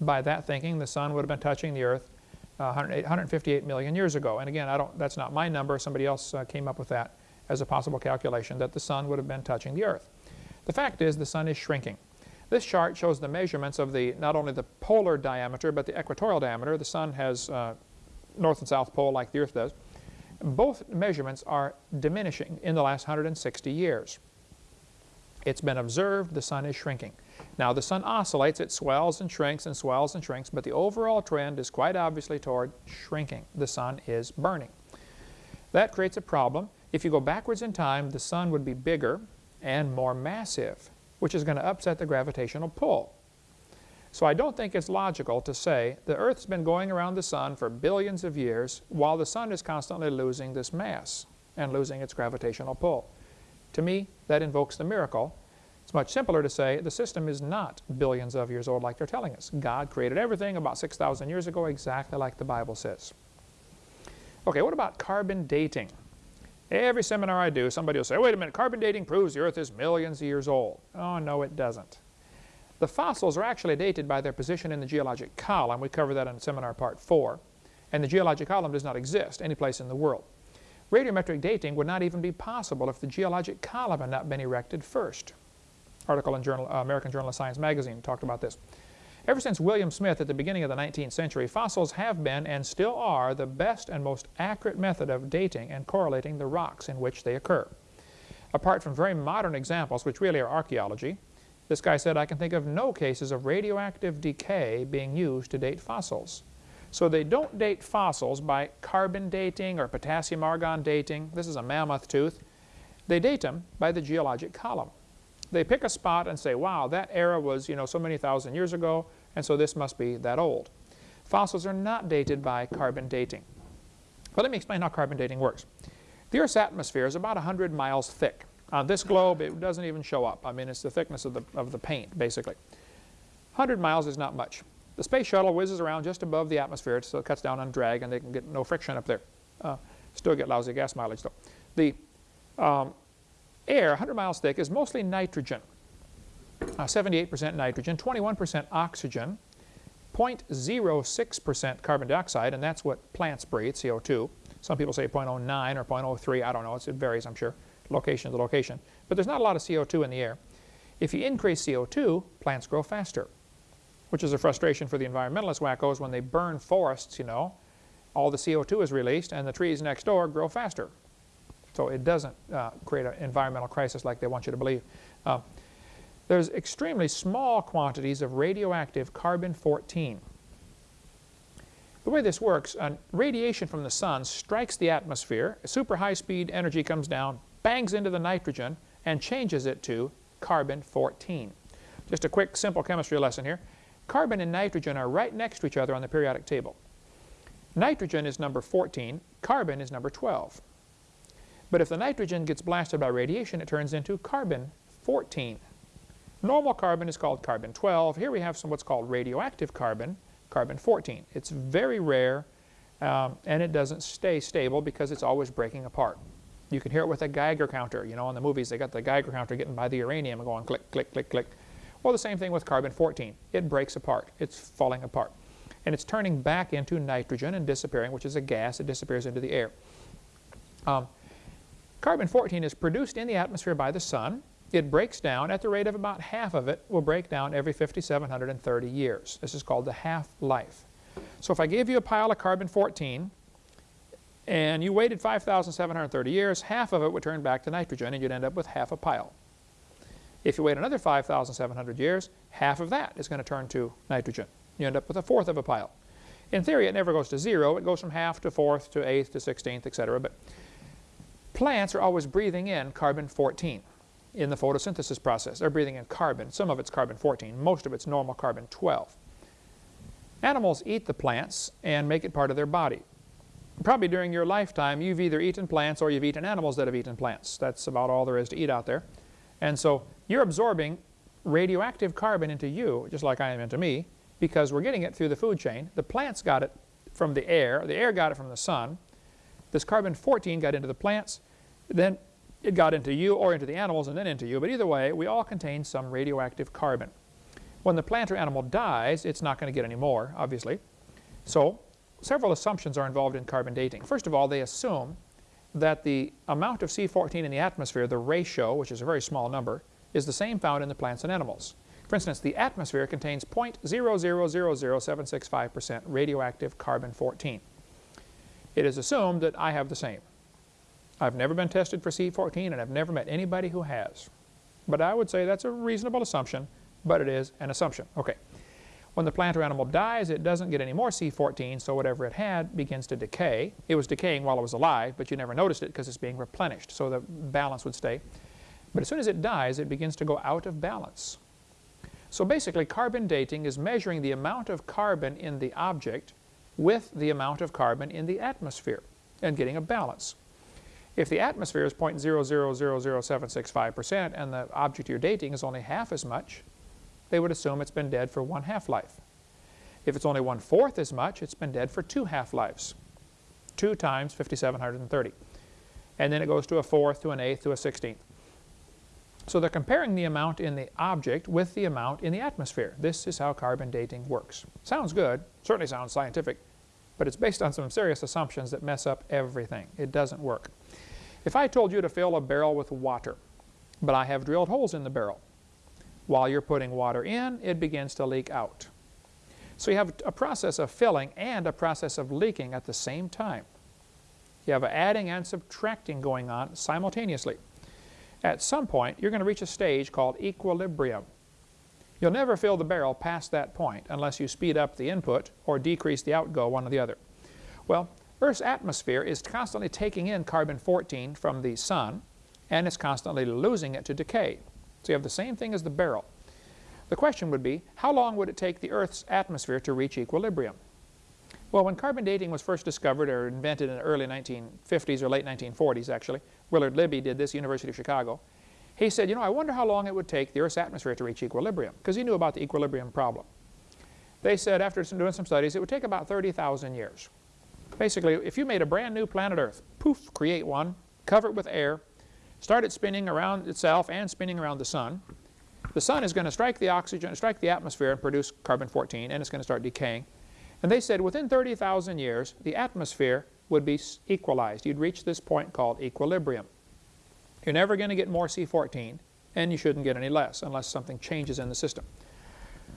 By that thinking, the sun would have been touching the Earth uh, 158 million years ago. And again, I don't, that's not my number. Somebody else uh, came up with that as a possible calculation, that the sun would have been touching the Earth. The fact is the sun is shrinking. This chart shows the measurements of the not only the polar diameter but the equatorial diameter. The sun has uh, north and south pole like the Earth does. Both measurements are diminishing in the last 160 years. It's been observed the sun is shrinking. Now the sun oscillates, it swells and shrinks and swells and shrinks, but the overall trend is quite obviously toward shrinking. The sun is burning. That creates a problem. If you go backwards in time, the sun would be bigger, and more massive, which is going to upset the gravitational pull. So I don't think it's logical to say the Earth's been going around the Sun for billions of years while the Sun is constantly losing this mass and losing its gravitational pull. To me, that invokes the miracle. It's much simpler to say the system is not billions of years old like they're telling us. God created everything about 6,000 years ago exactly like the Bible says. Okay, what about carbon dating? Every seminar I do, somebody will say, wait a minute, carbon dating proves the Earth is millions of years old. Oh, no, it doesn't. The fossils are actually dated by their position in the geologic column. We cover that in seminar part 4. And the geologic column does not exist any place in the world. Radiometric dating would not even be possible if the geologic column had not been erected first. Article in Journal, uh, American Journal of Science magazine talked about this. Ever since William Smith at the beginning of the 19th century, fossils have been and still are the best and most accurate method of dating and correlating the rocks in which they occur. Apart from very modern examples, which really are archaeology, this guy said, I can think of no cases of radioactive decay being used to date fossils. So they don't date fossils by carbon dating or potassium argon dating. This is a mammoth tooth. They date them by the geologic column they pick a spot and say, wow, that era was you know, so many thousand years ago, and so this must be that old. Fossils are not dated by carbon dating. But let me explain how carbon dating works. The Earth's atmosphere is about 100 miles thick. On this globe, it doesn't even show up. I mean, it's the thickness of the, of the paint, basically. 100 miles is not much. The space shuttle whizzes around just above the atmosphere, so it cuts down on drag, and they can get no friction up there. Uh, Still get lousy gas mileage though. The um, air, 100 miles thick, is mostly nitrogen. 78% uh, nitrogen, 21% oxygen, 0.06% carbon dioxide, and that's what plants breathe, CO2. Some people say 0.09 or 0.03, I don't know, it varies, I'm sure, location to location. But there's not a lot of CO2 in the air. If you increase CO2, plants grow faster, which is a frustration for the environmentalist wackos when they burn forests, you know. All the CO2 is released and the trees next door grow faster. So it doesn't uh, create an environmental crisis like they want you to believe. Uh, there's extremely small quantities of radioactive carbon-14. The way this works, uh, radiation from the sun strikes the atmosphere, super high-speed energy comes down, bangs into the nitrogen, and changes it to carbon-14. Just a quick, simple chemistry lesson here. Carbon and nitrogen are right next to each other on the periodic table. Nitrogen is number 14, carbon is number 12. But if the nitrogen gets blasted by radiation, it turns into carbon-14. Normal carbon is called carbon-12. Here we have some what's called radioactive carbon, carbon-14. It's very rare um, and it doesn't stay stable because it's always breaking apart. You can hear it with a Geiger counter. You know, in the movies they got the Geiger counter getting by the uranium and going click, click, click, click. Well, the same thing with carbon-14. It breaks apart. It's falling apart. And it's turning back into nitrogen and disappearing, which is a gas. It disappears into the air. Um, Carbon-14 is produced in the atmosphere by the sun. It breaks down at the rate of about half of it will break down every 5,730 years. This is called the half-life. So if I gave you a pile of carbon-14 and you waited 5,730 years, half of it would turn back to nitrogen and you'd end up with half a pile. If you wait another 5,700 years, half of that is going to turn to nitrogen. You end up with a fourth of a pile. In theory, it never goes to zero. It goes from half to fourth to eighth to sixteenth, etc. But Plants are always breathing in carbon-14 in the photosynthesis process. They're breathing in carbon. Some of it's carbon-14. Most of it's normal carbon-12. Animals eat the plants and make it part of their body. Probably during your lifetime, you've either eaten plants or you've eaten animals that have eaten plants. That's about all there is to eat out there. And so you're absorbing radioactive carbon into you, just like I am into me, because we're getting it through the food chain. The plants got it from the air. The air got it from the sun. This carbon-14 got into the plants, then it got into you or into the animals and then into you. But either way, we all contain some radioactive carbon. When the plant or animal dies, it's not going to get any more, obviously. So several assumptions are involved in carbon dating. First of all, they assume that the amount of C14 in the atmosphere, the ratio, which is a very small number, is the same found in the plants and animals. For instance, the atmosphere contains 0.0000765% radioactive carbon-14 it is assumed that I have the same. I've never been tested for C14 and I've never met anybody who has. But I would say that's a reasonable assumption, but it is an assumption. Okay. When the plant or animal dies, it doesn't get any more C14, so whatever it had begins to decay. It was decaying while it was alive, but you never noticed it because it's being replenished, so the balance would stay. But as soon as it dies, it begins to go out of balance. So basically, carbon dating is measuring the amount of carbon in the object with the amount of carbon in the atmosphere and getting a balance. If the atmosphere is 0.0000765% and the object you're dating is only half as much, they would assume it's been dead for one half-life. If it's only one-fourth as much, it's been dead for two half-lives. 2 times 5,730. And then it goes to a fourth, to an eighth, to a sixteenth. So they're comparing the amount in the object with the amount in the atmosphere. This is how carbon dating works. Sounds good, certainly sounds scientific, but it's based on some serious assumptions that mess up everything. It doesn't work. If I told you to fill a barrel with water, but I have drilled holes in the barrel, while you're putting water in, it begins to leak out. So you have a process of filling and a process of leaking at the same time. You have adding and subtracting going on simultaneously. At some point, you're going to reach a stage called equilibrium. You'll never fill the barrel past that point unless you speed up the input or decrease the outgo, one or the other. Well, Earth's atmosphere is constantly taking in carbon-14 from the sun, and it's constantly losing it to decay. So you have the same thing as the barrel. The question would be, how long would it take the Earth's atmosphere to reach equilibrium? Well, when carbon dating was first discovered or invented in the early 1950s or late 1940s, actually, Willard Libby did this, University of Chicago. He said, you know, I wonder how long it would take the Earth's atmosphere to reach equilibrium, because he knew about the equilibrium problem. They said, after doing some studies, it would take about 30,000 years. Basically, if you made a brand new planet Earth, poof, create one, cover it with air, start it spinning around itself and spinning around the sun, the sun is going to strike the oxygen, strike the atmosphere and produce carbon-14 and it's going to start decaying. And they said within 30,000 years, the atmosphere would be equalized. You'd reach this point called equilibrium. You're never going to get more C14 and you shouldn't get any less unless something changes in the system.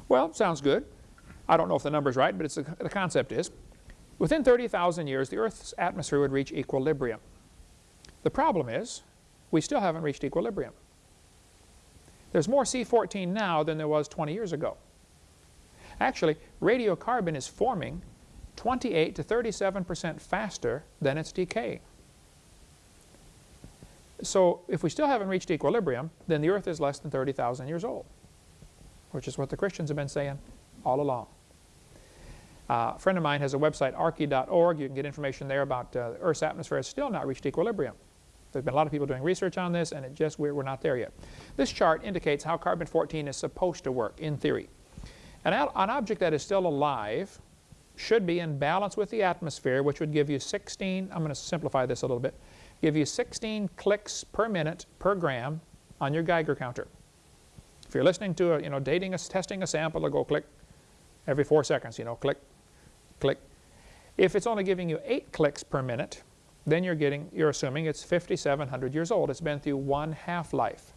Well, sounds good. I don't know if the number's right, but a, the concept is. Within 30,000 years, the Earth's atmosphere would reach equilibrium. The problem is, we still haven't reached equilibrium. There's more C14 now than there was 20 years ago. Actually, radiocarbon is forming 28 to 37 percent faster than it's decaying. So if we still haven't reached equilibrium, then the Earth is less than 30,000 years old, which is what the Christians have been saying all along. Uh, a friend of mine has a website, arche.org. You can get information there about uh, Earth's atmosphere has still not reached equilibrium. There's been a lot of people doing research on this, and it just we're, we're not there yet. This chart indicates how carbon-14 is supposed to work in theory. An, an object that is still alive should be in balance with the atmosphere, which would give you 16, I'm going to simplify this a little bit, give you 16 clicks per minute per gram on your Geiger counter. If you're listening to a, you know, dating a, testing a sample, it'll go click every four seconds, you know, click, click. If it's only giving you eight clicks per minute, then you're getting, you're assuming it's 5,700 years old. It's been through one half-life.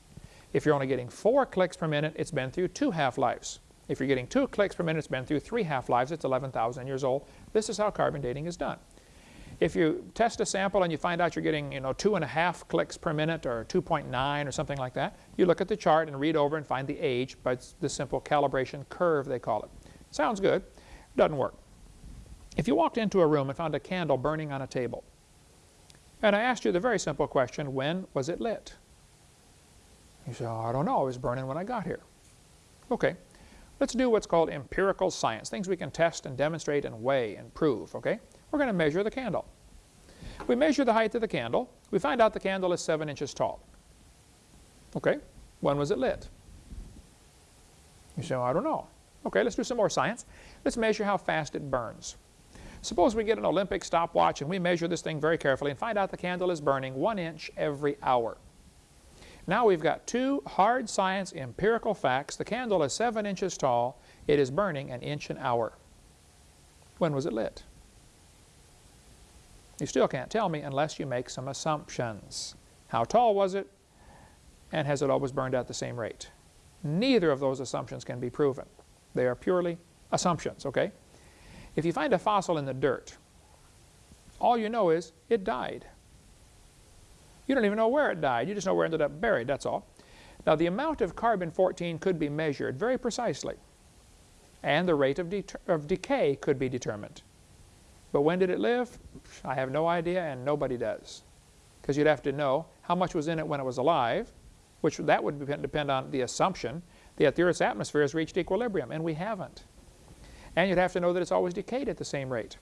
If you're only getting four clicks per minute, it's been through two half-lives. If you're getting two clicks per minute, it's been through three half-lives. It's 11,000 years old. This is how carbon dating is done. If you test a sample and you find out you're getting you know, two and a half clicks per minute or 2.9 or something like that, you look at the chart and read over and find the age by the simple calibration curve, they call it. Sounds good. Doesn't work. If you walked into a room and found a candle burning on a table, and I asked you the very simple question, when was it lit? You say, oh, I don't know, it was burning when I got here. Okay, let's do what's called empirical science, things we can test and demonstrate and weigh and prove, okay? We're going to measure the candle. We measure the height of the candle. We find out the candle is 7 inches tall. Okay, when was it lit? You say, well, I don't know. Okay, let's do some more science. Let's measure how fast it burns. Suppose we get an Olympic stopwatch and we measure this thing very carefully and find out the candle is burning one inch every hour. Now we've got two hard science empirical facts. The candle is seven inches tall. It is burning an inch an hour. When was it lit? You still can't tell me unless you make some assumptions. How tall was it? And has it always burned at the same rate? Neither of those assumptions can be proven. They are purely assumptions, okay? If you find a fossil in the dirt, all you know is it died. You don't even know where it died. You just know where it ended up buried, that's all. Now the amount of carbon-14 could be measured very precisely, and the rate of, of decay could be determined. But when did it live? I have no idea, and nobody does. Because you'd have to know how much was in it when it was alive, which that would depend on the assumption that the Earth's atmosphere has reached equilibrium, and we haven't. And you'd have to know that it's always decayed at the same rate.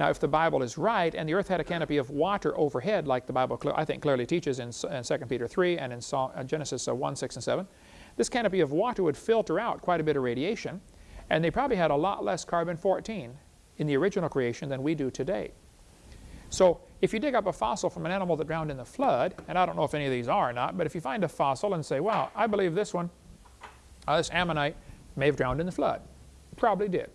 Now, if the Bible is right, and the earth had a canopy of water overhead, like the Bible, I think, clearly teaches in, in 2 Peter 3 and in uh, Genesis uh, 1, 6, and 7, this canopy of water would filter out quite a bit of radiation, and they probably had a lot less carbon-14 in the original creation than we do today. So if you dig up a fossil from an animal that drowned in the flood, and I don't know if any of these are or not, but if you find a fossil and say, wow, I believe this one, uh, this ammonite, may have drowned in the flood. Probably did.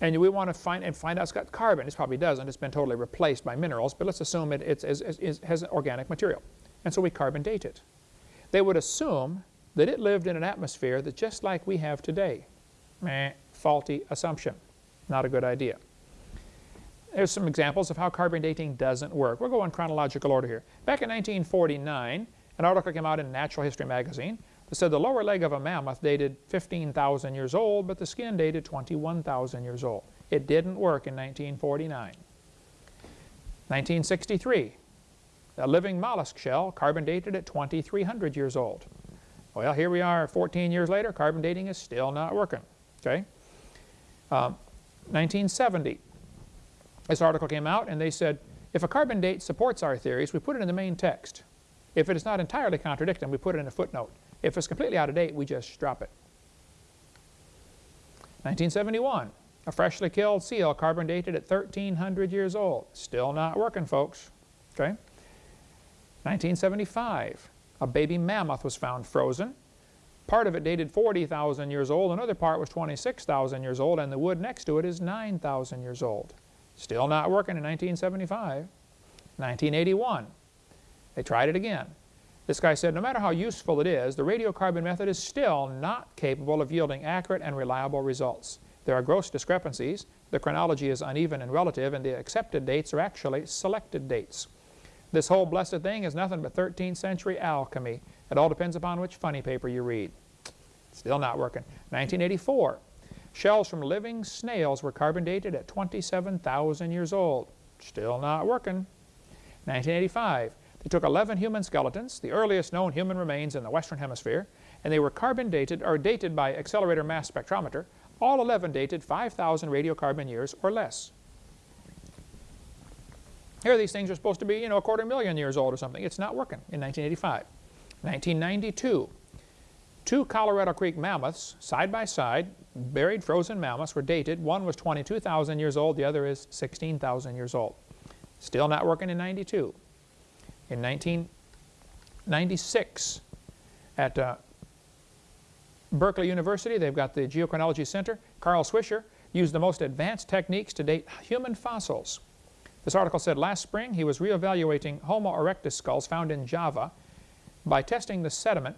And we want to find and find out it's got carbon. It probably doesn't. It's been totally replaced by minerals, but let's assume it, it, it, it has organic material. And so we carbon date it. They would assume that it lived in an atmosphere that just like we have today. Meh, faulty assumption. Not a good idea. There's some examples of how carbon dating doesn't work. We'll go in chronological order here. Back in 1949, an article came out in Natural History magazine it said the lower leg of a mammoth dated 15,000 years old, but the skin dated 21,000 years old. It didn't work in 1949. 1963, a living mollusk shell, carbon dated at 2,300 years old. Well, here we are 14 years later, carbon dating is still not working. Okay. Um, 1970, this article came out and they said, if a carbon date supports our theories, we put it in the main text. If it is not entirely contradicting, we put it in a footnote. If it's completely out of date, we just drop it. 1971, A freshly killed seal carbon dated at 1,300 years old. Still not working, folks. Okay. 1975, a baby mammoth was found frozen. Part of it dated 40,000 years old, another part was 26,000 years old, and the wood next to it is 9,000 years old. Still not working in 1975. 1981, they tried it again. This guy said, no matter how useful it is, the radiocarbon method is still not capable of yielding accurate and reliable results. There are gross discrepancies, the chronology is uneven and relative, and the accepted dates are actually selected dates. This whole blessed thing is nothing but 13th century alchemy. It all depends upon which funny paper you read. Still not working. 1984, shells from living snails were carbon dated at 27,000 years old. Still not working. 1985, they took 11 human skeletons, the earliest known human remains in the Western Hemisphere, and they were carbon dated, or dated by accelerator mass spectrometer, all 11 dated 5,000 radiocarbon years or less. Here these things are supposed to be, you know, a quarter million years old or something. It's not working in 1985. 1992, two Colorado Creek mammoths, side by side, buried frozen mammoths, were dated. One was 22,000 years old, the other is 16,000 years old. Still not working in 92. In 1996, at uh, Berkeley University, they've got the Geochronology Center. Carl Swisher used the most advanced techniques to date human fossils. This article said last spring he was reevaluating Homo erectus skulls found in Java by testing the sediment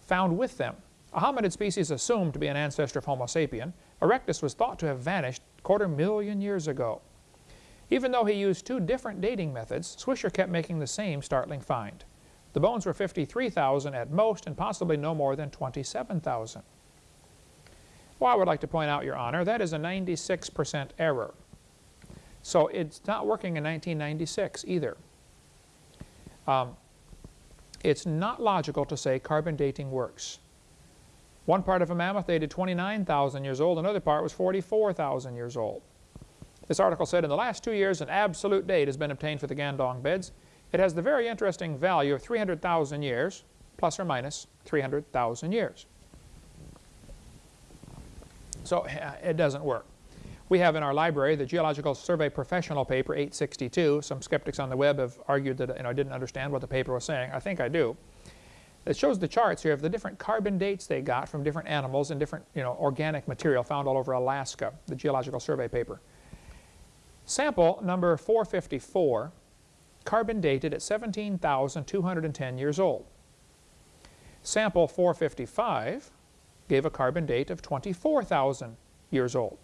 found with them. A hominid species assumed to be an ancestor of Homo sapien, erectus was thought to have vanished quarter million years ago. Even though he used two different dating methods, Swisher kept making the same startling find. The bones were 53,000 at most and possibly no more than 27,000. Well, I would like to point out, Your Honor, that is a 96% error. So it's not working in 1996 either. Um, it's not logical to say carbon dating works. One part of a mammoth dated 29,000 years old, another part was 44,000 years old. This article said in the last two years an absolute date has been obtained for the Ngandong beds. It has the very interesting value of 300,000 years, plus or minus 300,000 years. So uh, it doesn't work. We have in our library the Geological Survey Professional paper 862. Some skeptics on the web have argued that you know, I didn't understand what the paper was saying. I think I do. It shows the charts here of the different carbon dates they got from different animals and different you know, organic material found all over Alaska, the Geological Survey paper. Sample number 454, carbon dated at 17,210 years old. Sample 455 gave a carbon date of 24,000 years old.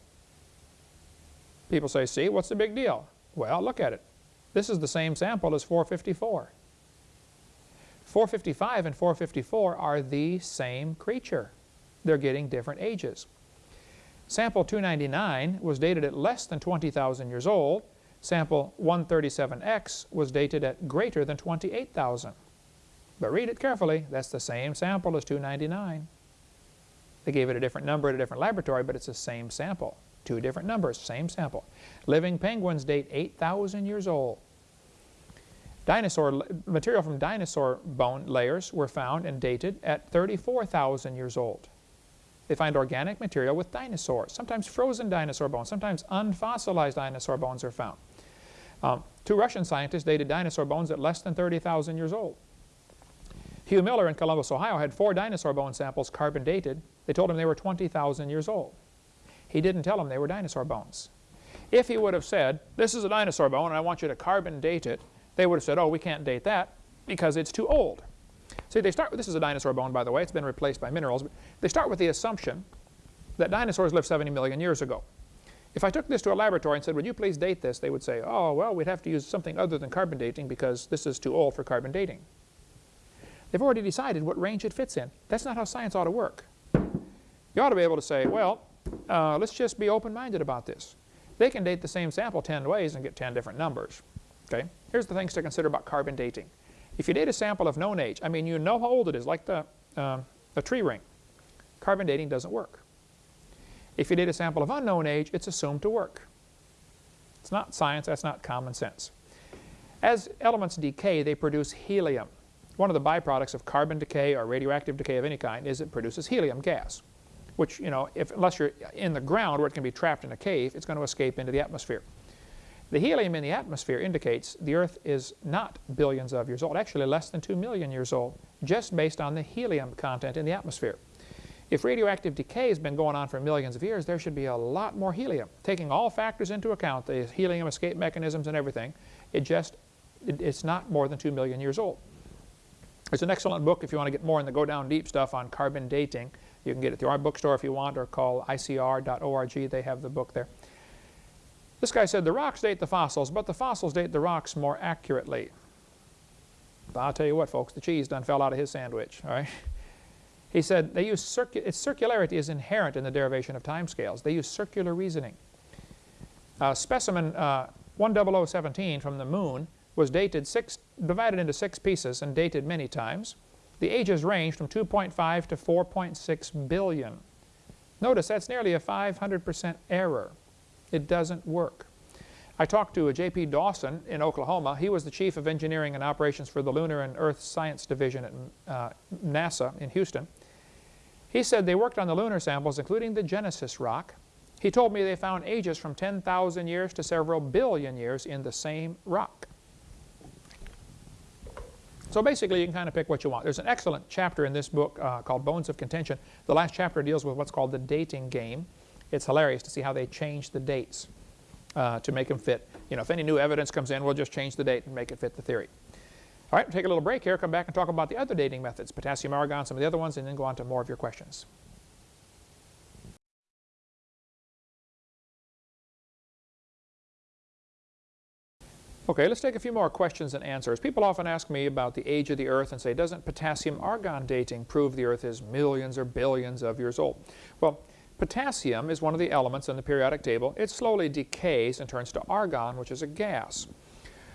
People say, see, what's the big deal? Well, look at it. This is the same sample as 454. 455 and 454 are the same creature. They're getting different ages. Sample 299 was dated at less than 20,000 years old. Sample 137X was dated at greater than 28,000. But read it carefully. That's the same sample as 299. They gave it a different number at a different laboratory, but it's the same sample. Two different numbers, same sample. Living penguins date 8,000 years old. Dinosaur, material from dinosaur bone layers were found and dated at 34,000 years old. They find organic material with dinosaurs, sometimes frozen dinosaur bones, sometimes unfossilized dinosaur bones are found. Um, two Russian scientists dated dinosaur bones at less than 30,000 years old. Hugh Miller in Columbus, Ohio had four dinosaur bone samples carbon dated. They told him they were 20,000 years old. He didn't tell them they were dinosaur bones. If he would have said, this is a dinosaur bone and I want you to carbon date it, they would have said, oh, we can't date that because it's too old. See, they start with, this is a dinosaur bone, by the way. It's been replaced by minerals. They start with the assumption that dinosaurs lived 70 million years ago. If I took this to a laboratory and said, would you please date this, they would say, oh, well, we'd have to use something other than carbon dating because this is too old for carbon dating. They've already decided what range it fits in. That's not how science ought to work. You ought to be able to say, well, uh, let's just be open-minded about this. They can date the same sample 10 ways and get 10 different numbers. Okay? Here's the things to consider about carbon dating. If you date a sample of known age, I mean you know how old it is, like the, um, a tree ring, carbon dating doesn't work. If you date a sample of unknown age, it's assumed to work. It's not science, that's not common sense. As elements decay, they produce helium. One of the byproducts of carbon decay or radioactive decay of any kind is it produces helium gas. which, you know, if, unless you're in the ground where it can be trapped in a cave, it's going to escape into the atmosphere. The helium in the atmosphere indicates the Earth is not billions of years old, actually less than 2 million years old, just based on the helium content in the atmosphere. If radioactive decay has been going on for millions of years, there should be a lot more helium. Taking all factors into account, the helium escape mechanisms and everything, it just, it, it's not more than 2 million years old. There's an excellent book if you want to get more in the go down deep stuff on carbon dating. You can get it through our bookstore if you want or call icr.org. They have the book there. This guy said the rocks date the fossils, but the fossils date the rocks more accurately. But I'll tell you what, folks, the cheese done fell out of his sandwich, all right? He said they use circu its circularity is inherent in the derivation of timescales. They use circular reasoning. Uh, specimen uh, 10017 from the moon was dated six, divided into six pieces and dated many times. The ages range from 2.5 to 4.6 billion. Notice that's nearly a 500% error. It doesn't work. I talked to a J.P. Dawson in Oklahoma. He was the Chief of Engineering and Operations for the Lunar and Earth Science Division at uh, NASA in Houston. He said they worked on the lunar samples, including the Genesis rock. He told me they found ages from 10,000 years to several billion years in the same rock. So basically, you can kind of pick what you want. There's an excellent chapter in this book uh, called Bones of Contention. The last chapter deals with what's called the dating game. It's hilarious to see how they change the dates uh, to make them fit. You know, if any new evidence comes in, we'll just change the date and make it fit the theory. All right, we'll take a little break here, come back and talk about the other dating methods, potassium argon, some of the other ones, and then go on to more of your questions. Okay, let's take a few more questions and answers. People often ask me about the age of the Earth and say, doesn't potassium argon dating prove the Earth is millions or billions of years old? Well, potassium is one of the elements in the periodic table. It slowly decays and turns to argon, which is a gas.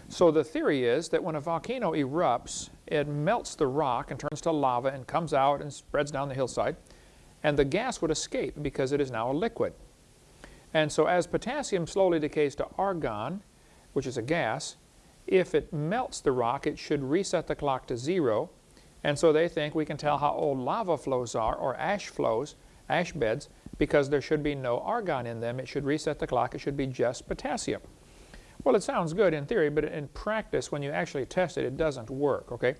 So the theory is that when a volcano erupts, it melts the rock and turns to lava and comes out and spreads down the hillside. And the gas would escape because it is now a liquid. And so as potassium slowly decays to argon, which is a gas, if it melts the rock, it should reset the clock to zero. And so they think we can tell how old lava flows are, or ash flows, ash beds, because there should be no argon in them. It should reset the clock. It should be just potassium. Well, it sounds good in theory, but in practice, when you actually test it, it doesn't work, okay?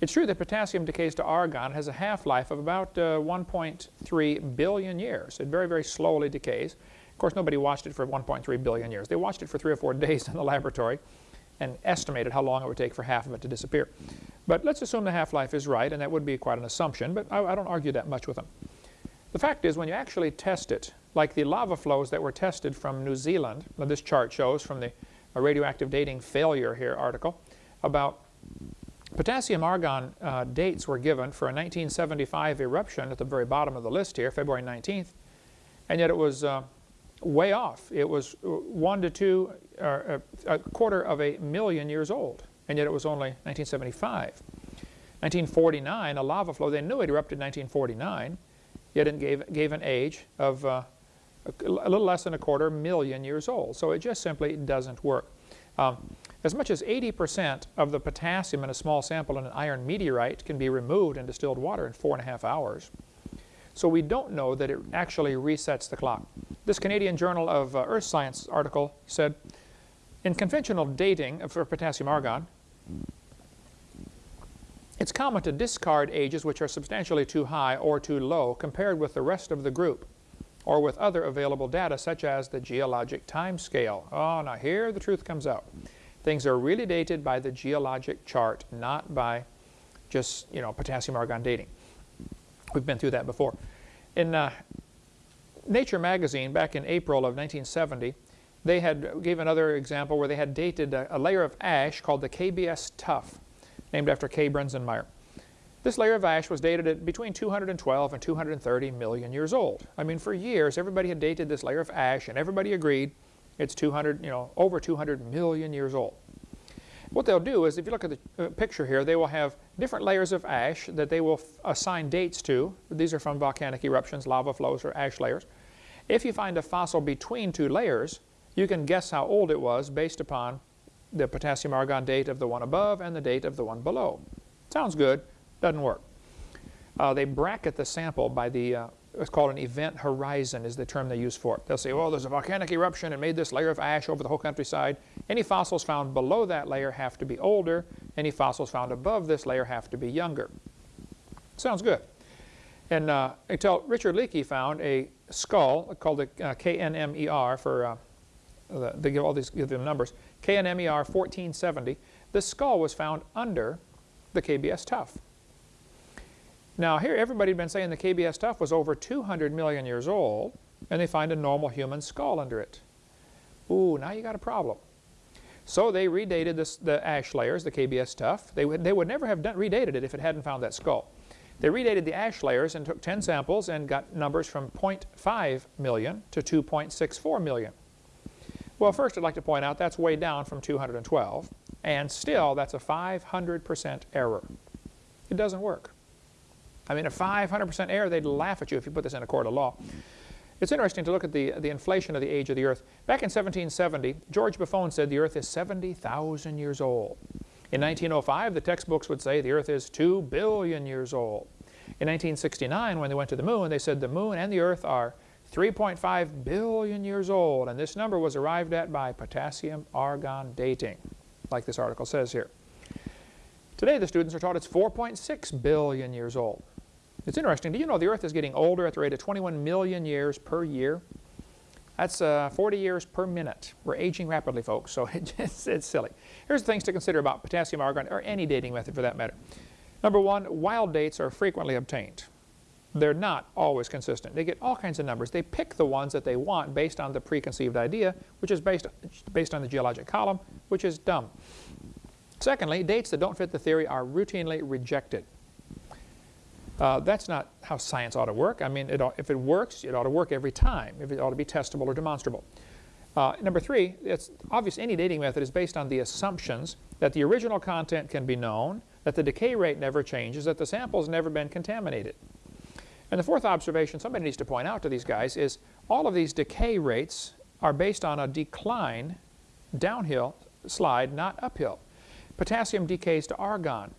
It's true that potassium decays to argon has a half-life of about uh, 1.3 billion years. It very, very slowly decays. Of course, nobody watched it for 1.3 billion years. They watched it for three or four days in the laboratory and estimated how long it would take for half of it to disappear. But let's assume the half-life is right, and that would be quite an assumption, but I, I don't argue that much with them. The fact is, when you actually test it, like the lava flows that were tested from New Zealand, this chart shows from the radioactive dating failure here article about potassium argon uh, dates were given for a 1975 eruption at the very bottom of the list here, February 19th, and yet it was uh, way off. It was uh, one to two, uh, a quarter of a million years old, and yet it was only 1975. 1949, a lava flow, they knew it erupted in 1949, yet it gave, gave an age of uh, a little less than a quarter million years old. So it just simply doesn't work. Um, as much as 80% of the potassium in a small sample in an iron meteorite can be removed in distilled water in four and a half hours. So we don't know that it actually resets the clock. This Canadian Journal of uh, Earth Science article said, in conventional dating for potassium argon, it's common to discard ages which are substantially too high or too low compared with the rest of the group or with other available data such as the geologic time scale. Oh, now here the truth comes out. Things are really dated by the geologic chart, not by just, you know, potassium argon dating. We've been through that before. In uh, Nature magazine back in April of 1970, they had gave another example where they had dated a, a layer of ash called the KBS tuff, named after K. Behrensmeyer. This layer of ash was dated at between 212 and 230 million years old. I mean, for years, everybody had dated this layer of ash, and everybody agreed it's 200, you know, over 200 million years old. What they'll do is, if you look at the uh, picture here, they will have different layers of ash that they will assign dates to. These are from volcanic eruptions, lava flows, or ash layers. If you find a fossil between two layers, you can guess how old it was based upon the potassium argon date of the one above and the date of the one below. Sounds good. Doesn't work. Uh, they bracket the sample by the uh, what's called an event horizon is the term they use for it. They'll say, well, there's a volcanic eruption and made this layer of ash over the whole countryside. Any fossils found below that layer have to be older. Any fossils found above this layer have to be younger. Sounds good. And uh, until Richard Leakey found a skull called the uh, KNMER for, uh, the, they give all these give them numbers, KNMER 1470. the skull was found under the KBS tuff. Now here everybody had been saying the KBS tuff was over 200 million years old and they find a normal human skull under it. Ooh, now you got a problem. So they redated this, the ash layers, the KBS tuff. They would, they would never have done, redated it if it hadn't found that skull. They redated the ash layers and took 10 samples and got numbers from 0.5 million to 2.64 million. Well, first I'd like to point out that's way down from 212, and still that's a 500% error. It doesn't work. I mean, a 500% error, they'd laugh at you if you put this in a court of law. It's interesting to look at the, the inflation of the age of the Earth. Back in 1770, George Buffon said the Earth is 70,000 years old. In 1905, the textbooks would say the Earth is 2 billion years old. In 1969, when they went to the moon, they said the moon and the Earth are 3.5 billion years old, and this number was arrived at by potassium-argon dating, like this article says here. Today, the students are taught it's 4.6 billion years old. It's interesting. Do you know the Earth is getting older at the rate of 21 million years per year? That's uh, 40 years per minute. We're aging rapidly, folks, so it's, it's silly. Here's the things to consider about potassium argon, or any dating method for that matter. Number one, wild dates are frequently obtained. They're not always consistent. They get all kinds of numbers. They pick the ones that they want based on the preconceived idea, which is based, based on the geologic column, which is dumb. Secondly, dates that don't fit the theory are routinely rejected. Uh, that's not how science ought to work. I mean, it ought, if it works, it ought to work every time. If it ought to be testable or demonstrable. Uh, number three, it's obvious any dating method is based on the assumptions that the original content can be known, that the decay rate never changes, that the sample's never been contaminated. And the fourth observation somebody needs to point out to these guys is all of these decay rates are based on a decline downhill slide, not uphill. Potassium decays to argon.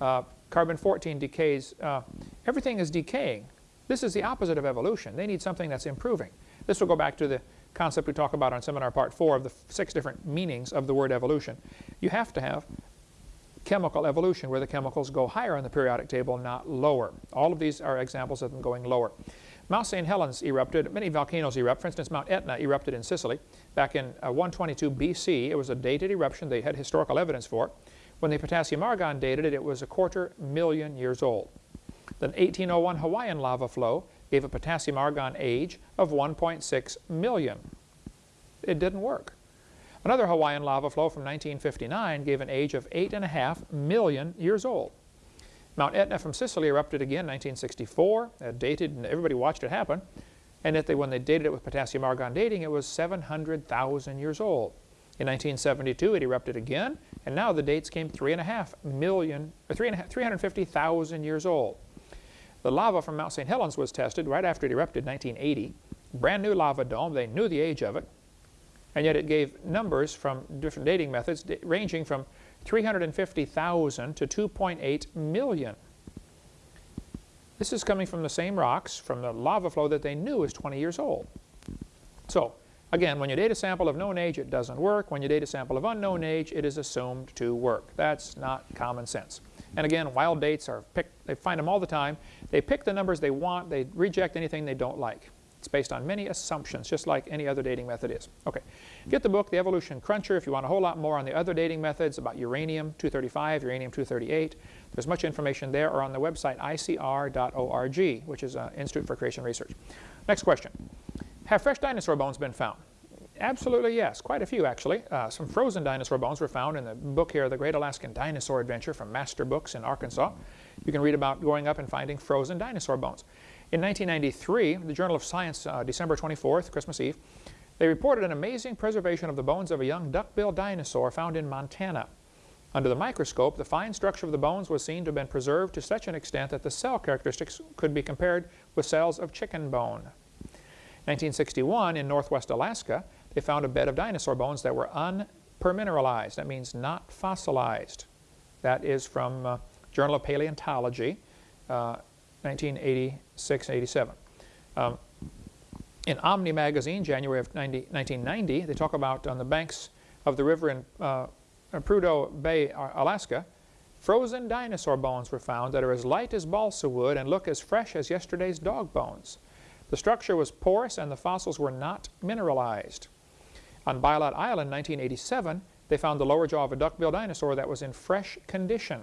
Uh, Carbon-14 decays. Uh, everything is decaying. This is the opposite of evolution. They need something that's improving. This will go back to the concept we talk about on seminar part four of the six different meanings of the word evolution. You have to have chemical evolution where the chemicals go higher on the periodic table, not lower. All of these are examples of them going lower. Mount St. Helens erupted, many volcanoes erupt. For instance, Mount Etna erupted in Sicily back in uh, 122 BC. It was a dated eruption. They had historical evidence for. When the potassium argon dated it, it was a quarter million years old. The 1801 Hawaiian lava flow gave a potassium argon age of 1.6 million. It didn't work. Another Hawaiian lava flow from 1959 gave an age of 8.5 million years old. Mount Etna from Sicily erupted again in 1964, uh, dated, and everybody watched it happen. And they, when they dated it with potassium argon dating, it was 700,000 years old. In 1972, it erupted again, and now the dates came 3.5 million, or 350,000 years old. The lava from Mount St. Helens was tested right after it erupted in 1980. Brand new lava dome, they knew the age of it, and yet it gave numbers from different dating methods ranging from 350,000 to 2.8 million. This is coming from the same rocks from the lava flow that they knew is 20 years old. So Again, when you date a sample of known age, it doesn't work. When you date a sample of unknown age, it is assumed to work. That's not common sense. And again, wild dates are picked, they find them all the time. They pick the numbers they want, they reject anything they don't like. It's based on many assumptions, just like any other dating method is. Okay, get the book, The Evolution Cruncher, if you want a whole lot more on the other dating methods about uranium-235, uranium-238. There's much information there or on the website icr.org, which is an Institute for Creation Research. Next question. Have fresh dinosaur bones been found? Absolutely yes, quite a few actually. Uh, some frozen dinosaur bones were found in the book here, The Great Alaskan Dinosaur Adventure from Master Books in Arkansas. You can read about going up and finding frozen dinosaur bones. In 1993, the Journal of Science, uh, December 24th, Christmas Eve, they reported an amazing preservation of the bones of a young duck-billed dinosaur found in Montana. Under the microscope, the fine structure of the bones was seen to have been preserved to such an extent that the cell characteristics could be compared with cells of chicken bone. 1961, in northwest Alaska, they found a bed of dinosaur bones that were unpermineralized. That means not fossilized. That is from uh, Journal of Paleontology, uh, 1986-87. Um, in Omni magazine, January of 90, 1990, they talk about on the banks of the river in uh, Prudhoe Bay, Alaska, frozen dinosaur bones were found that are as light as balsa wood and look as fresh as yesterday's dog bones. The structure was porous and the fossils were not mineralized. On Bylot Island, 1987, they found the lower jaw of a duckbill dinosaur that was in fresh condition.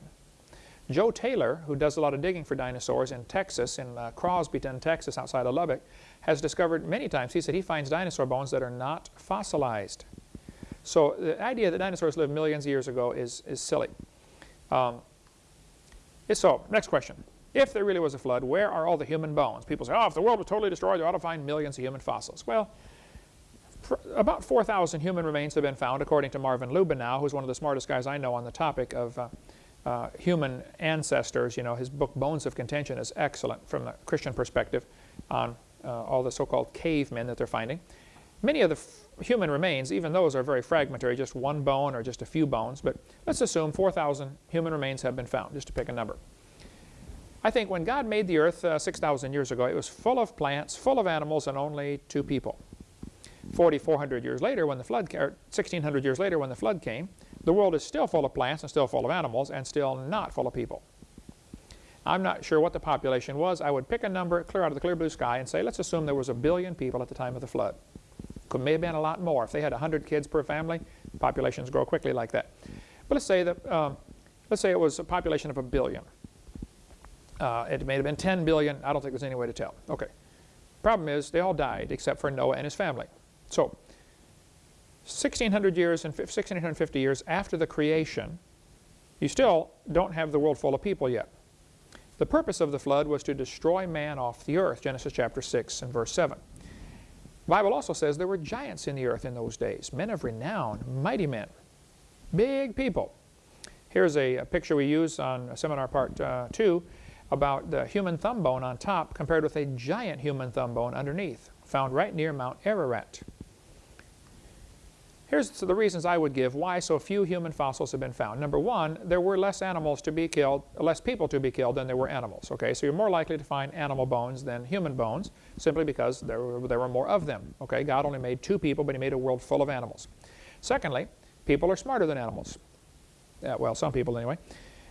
Joe Taylor, who does a lot of digging for dinosaurs in Texas, in uh, Crosbyton, Texas, outside of Lubbock, has discovered many times, he said he finds dinosaur bones that are not fossilized. So the idea that dinosaurs lived millions of years ago is, is silly. Um, so, next question. If there really was a flood, where are all the human bones? People say, oh, if the world was totally destroyed, they ought to find millions of human fossils. Well, about 4,000 human remains have been found, according to Marvin Lubenow, who's one of the smartest guys I know on the topic of uh, uh, human ancestors. You know, his book Bones of Contention is excellent from the Christian perspective on uh, all the so-called cavemen that they're finding. Many of the human remains, even those are very fragmentary, just one bone or just a few bones, but let's assume 4,000 human remains have been found, just to pick a number. I think when God made the earth uh, 6,000 years ago, it was full of plants, full of animals, and only two people. 4,400 years later, when the flood, or 1,600 years later when the flood came, the world is still full of plants and still full of animals and still not full of people. I'm not sure what the population was. I would pick a number clear out of the clear blue sky and say, let's assume there was a billion people at the time of the flood. Could may have been a lot more. If they had 100 kids per family, populations grow quickly like that. But let's say that, um, let's say it was a population of a billion. Uh, it may have been 10 billion. I don't think there's any way to tell. Okay. Problem is, they all died except for Noah and his family. So 1600 years and 1650 years after the creation, you still don't have the world full of people yet. The purpose of the flood was to destroy man off the earth, Genesis chapter 6 and verse 7. The Bible also says there were giants in the earth in those days, men of renown, mighty men, big people. Here's a, a picture we use on seminar part uh, 2 about the human thumb bone on top compared with a giant human thumb bone underneath, found right near Mount Ararat. Here's the reasons I would give why so few human fossils have been found. Number one, there were less animals to be killed, less people to be killed than there were animals. Okay, so you're more likely to find animal bones than human bones, simply because there were, there were more of them. Okay, God only made two people, but He made a world full of animals. Secondly, people are smarter than animals. Well, some people anyway.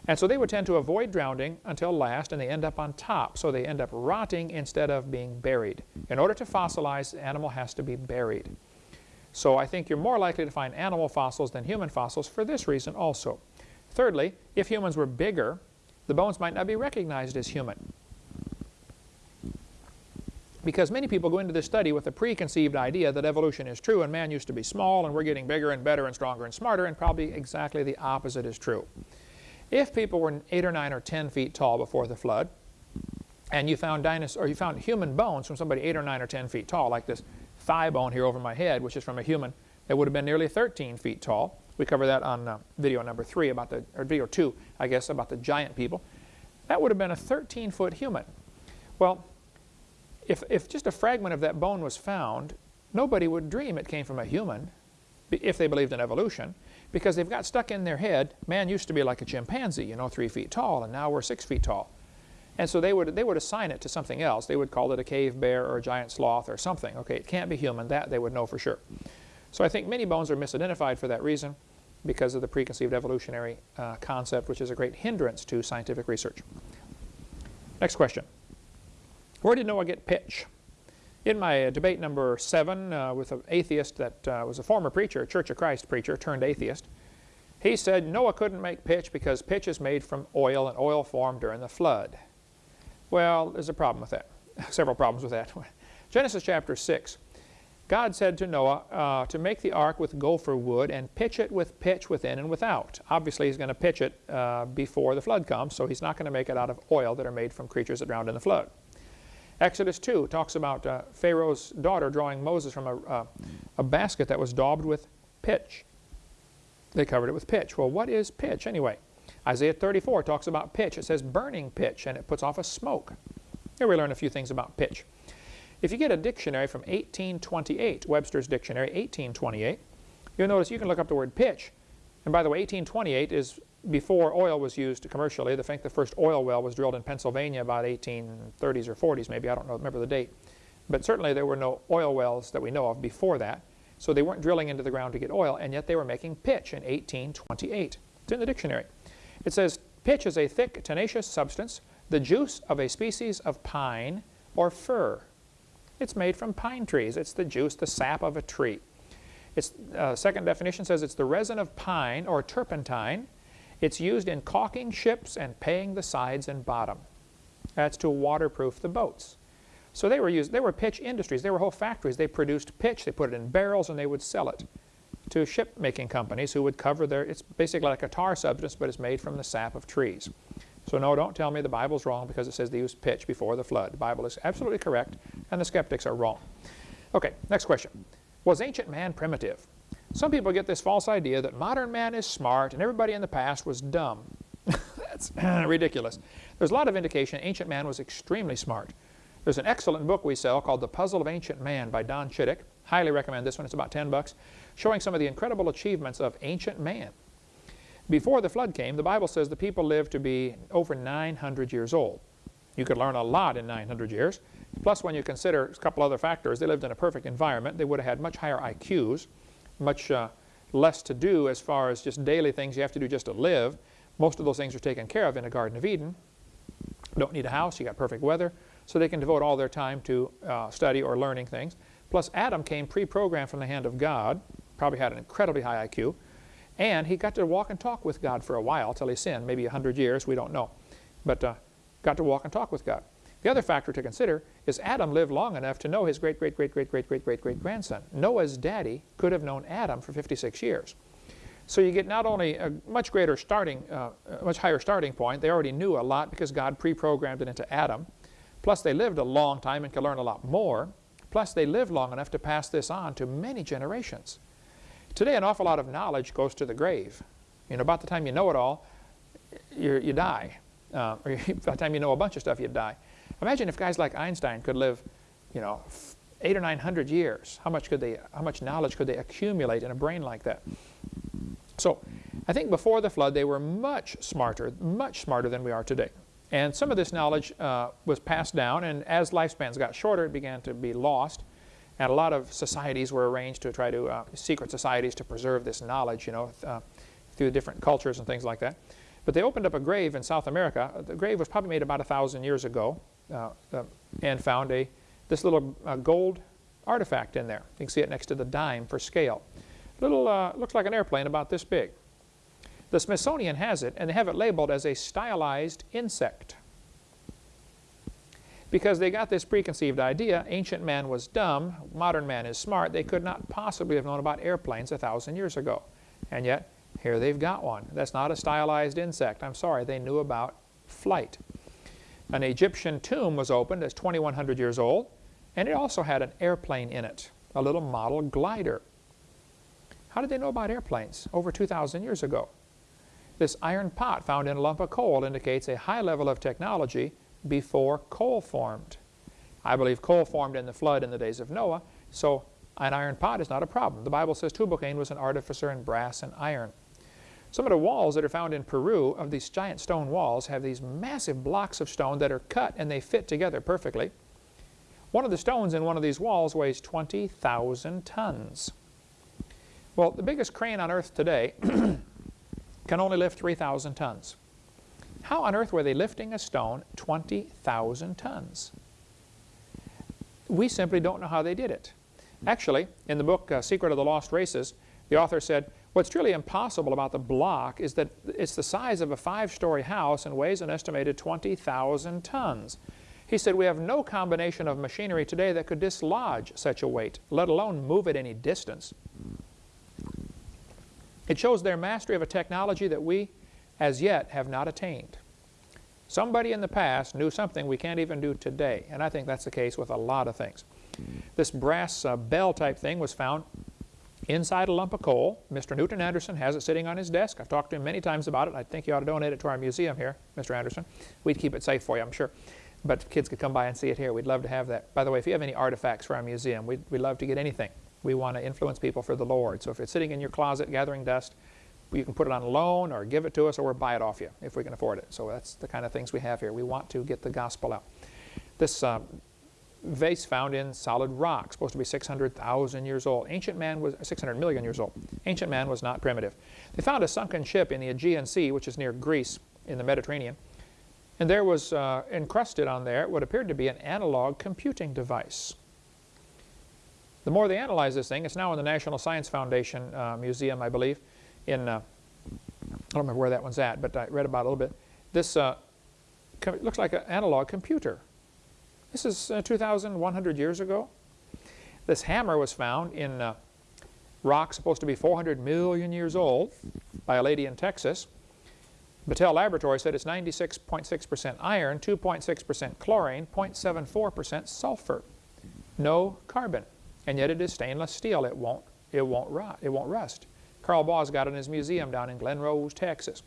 And so they would tend to avoid drowning until last, and they end up on top. So they end up rotting instead of being buried. In order to fossilize, the animal has to be buried. So I think you're more likely to find animal fossils than human fossils for this reason also. Thirdly, if humans were bigger, the bones might not be recognized as human. Because many people go into this study with a preconceived idea that evolution is true and man used to be small and we're getting bigger and better and stronger and smarter and probably exactly the opposite is true. If people were 8 or 9 or 10 feet tall before the flood and you found dinosaur, or you found human bones from somebody 8 or 9 or 10 feet tall like this thigh bone here over my head, which is from a human that would have been nearly 13 feet tall. We cover that on uh, video number three about the, or video two, I guess, about the giant people. That would have been a 13-foot human. Well, if, if just a fragment of that bone was found, nobody would dream it came from a human if they believed in evolution because they've got stuck in their head, man used to be like a chimpanzee, you know, three feet tall, and now we're six feet tall. And so they would, they would assign it to something else. They would call it a cave bear or a giant sloth or something. Okay, it can't be human. That they would know for sure. So I think many bones are misidentified for that reason because of the preconceived evolutionary uh, concept, which is a great hindrance to scientific research. Next question. Where did Noah get pitch? In my uh, debate number seven uh, with an atheist that uh, was a former preacher, a Church of Christ preacher turned atheist, he said Noah couldn't make pitch because pitch is made from oil and oil formed during the flood. Well, there's a problem with that. Several problems with that. Genesis chapter 6. God said to Noah uh, to make the ark with gopher wood and pitch it with pitch within and without. Obviously, he's going to pitch it uh, before the flood comes, so he's not going to make it out of oil that are made from creatures that drowned in the flood. Exodus 2 talks about uh, Pharaoh's daughter drawing Moses from a, uh, a basket that was daubed with pitch. They covered it with pitch. Well, what is pitch anyway? Isaiah 34 talks about pitch. It says burning pitch, and it puts off a smoke. Here we learn a few things about pitch. If you get a dictionary from 1828, Webster's Dictionary, 1828, you'll notice you can look up the word pitch. And by the way, 1828 is before oil was used commercially. I think the first oil well was drilled in Pennsylvania about 1830s or 40s maybe. I don't know, remember the date. But certainly there were no oil wells that we know of before that. So they weren't drilling into the ground to get oil, and yet they were making pitch in 1828. It's in the dictionary. It says, pitch is a thick, tenacious substance, the juice of a species of pine or fir. It's made from pine trees. It's the juice, the sap of a tree. Its uh, second definition says it's the resin of pine or turpentine. It's used in caulking ships and paying the sides and bottom. That's to waterproof the boats. So they were used, they were pitch industries. They were whole factories. They produced pitch, they put it in barrels, and they would sell it to ship making companies who would cover their, it's basically like a tar substance, but it's made from the sap of trees. So no, don't tell me the Bible's wrong because it says they used pitch before the flood. The Bible is absolutely correct, and the skeptics are wrong. Okay, next question. Was ancient man primitive? Some people get this false idea that modern man is smart and everybody in the past was dumb. That's ridiculous. There's a lot of indication ancient man was extremely smart. There's an excellent book we sell called The Puzzle of Ancient Man by Don Chittick. Highly recommend this one. It's about 10 bucks, showing some of the incredible achievements of ancient man. Before the flood came, the Bible says the people lived to be over 900 years old. You could learn a lot in 900 years. Plus, when you consider a couple other factors, they lived in a perfect environment. They would have had much higher IQs, much uh, less to do as far as just daily things you have to do just to live. Most of those things are taken care of in a Garden of Eden. Don't need a house, you got perfect weather so they can devote all their time to uh, study or learning things. Plus Adam came pre-programmed from the hand of God, probably had an incredibly high IQ, and he got to walk and talk with God for a while till he sinned, maybe 100 years, we don't know. But uh, got to walk and talk with God. The other factor to consider is Adam lived long enough to know his great, great, great, great, great, great, great, great grandson. Noah's daddy could have known Adam for 56 years. So you get not only a much greater starting, uh, a much higher starting point, they already knew a lot because God pre-programmed it into Adam, Plus they lived a long time and could learn a lot more. Plus they lived long enough to pass this on to many generations. Today an awful lot of knowledge goes to the grave. You know, about the time you know it all, you you die. Uh, or by the time you know a bunch of stuff, you die. Imagine if guys like Einstein could live, you know, eight or nine hundred years. How much could they? How much knowledge could they accumulate in a brain like that? So, I think before the flood, they were much smarter, much smarter than we are today. And some of this knowledge uh, was passed down, and as lifespans got shorter, it began to be lost. And a lot of societies were arranged to try to, uh, secret societies to preserve this knowledge, you know, uh, through different cultures and things like that. But they opened up a grave in South America. The grave was probably made about a thousand years ago uh, uh, and found a, this little uh, gold artifact in there. You can see it next to the dime for scale. Little, looks like an airplane about this big. The Smithsonian has it, and they have it labeled as a stylized insect. Because they got this preconceived idea, ancient man was dumb, modern man is smart, they could not possibly have known about airplanes a thousand years ago. And yet, here they've got one. That's not a stylized insect. I'm sorry, they knew about flight. An Egyptian tomb was opened that's 2,100 years old, and it also had an airplane in it, a little model glider. How did they know about airplanes over 2,000 years ago? This iron pot found in a lump of coal indicates a high level of technology before coal formed. I believe coal formed in the flood in the days of Noah, so an iron pot is not a problem. The Bible says Tubal-Cain was an artificer in brass and iron. Some of the walls that are found in Peru of these giant stone walls have these massive blocks of stone that are cut and they fit together perfectly. One of the stones in one of these walls weighs 20,000 tons. Well, the biggest crane on earth today can only lift 3,000 tons. How on earth were they lifting a stone 20,000 tons? We simply don't know how they did it. Actually, in the book uh, Secret of the Lost Races, the author said, what's truly impossible about the block is that it's the size of a five-story house and weighs an estimated 20,000 tons. He said, we have no combination of machinery today that could dislodge such a weight, let alone move it any distance. It shows their mastery of a technology that we, as yet, have not attained. Somebody in the past knew something we can't even do today, and I think that's the case with a lot of things. This brass uh, bell type thing was found inside a lump of coal. Mr. Newton Anderson has it sitting on his desk. I've talked to him many times about it. I think you ought to donate it to our museum here, Mr. Anderson. We'd keep it safe for you, I'm sure. But kids could come by and see it here. We'd love to have that. By the way, if you have any artifacts for our museum, we'd, we'd love to get anything. We want to influence people for the Lord. So if it's sitting in your closet gathering dust, you can put it on loan or give it to us or buy it off you if we can afford it. So that's the kind of things we have here. We want to get the gospel out. This uh, vase found in solid rock, supposed to be 600,000 years old. Ancient man was 600 million years old. Ancient man was not primitive. They found a sunken ship in the Aegean Sea, which is near Greece in the Mediterranean. And there was uh, encrusted on there what appeared to be an analog computing device. The more they analyze this thing, it's now in the National Science Foundation uh, Museum, I believe, in, uh, I don't remember where that one's at, but I read about it a little bit. This uh, looks like an analog computer. This is uh, 2,100 years ago. This hammer was found in uh, rock supposed to be 400 million years old by a lady in Texas. Battelle Laboratory said it's 96.6% iron, 2.6% chlorine, 0.74% sulfur. No carbon. And yet it is stainless steel. It won't, it won't rot. It won't rust. Carl Baugh's got in his museum down in Glen Rose, Texas.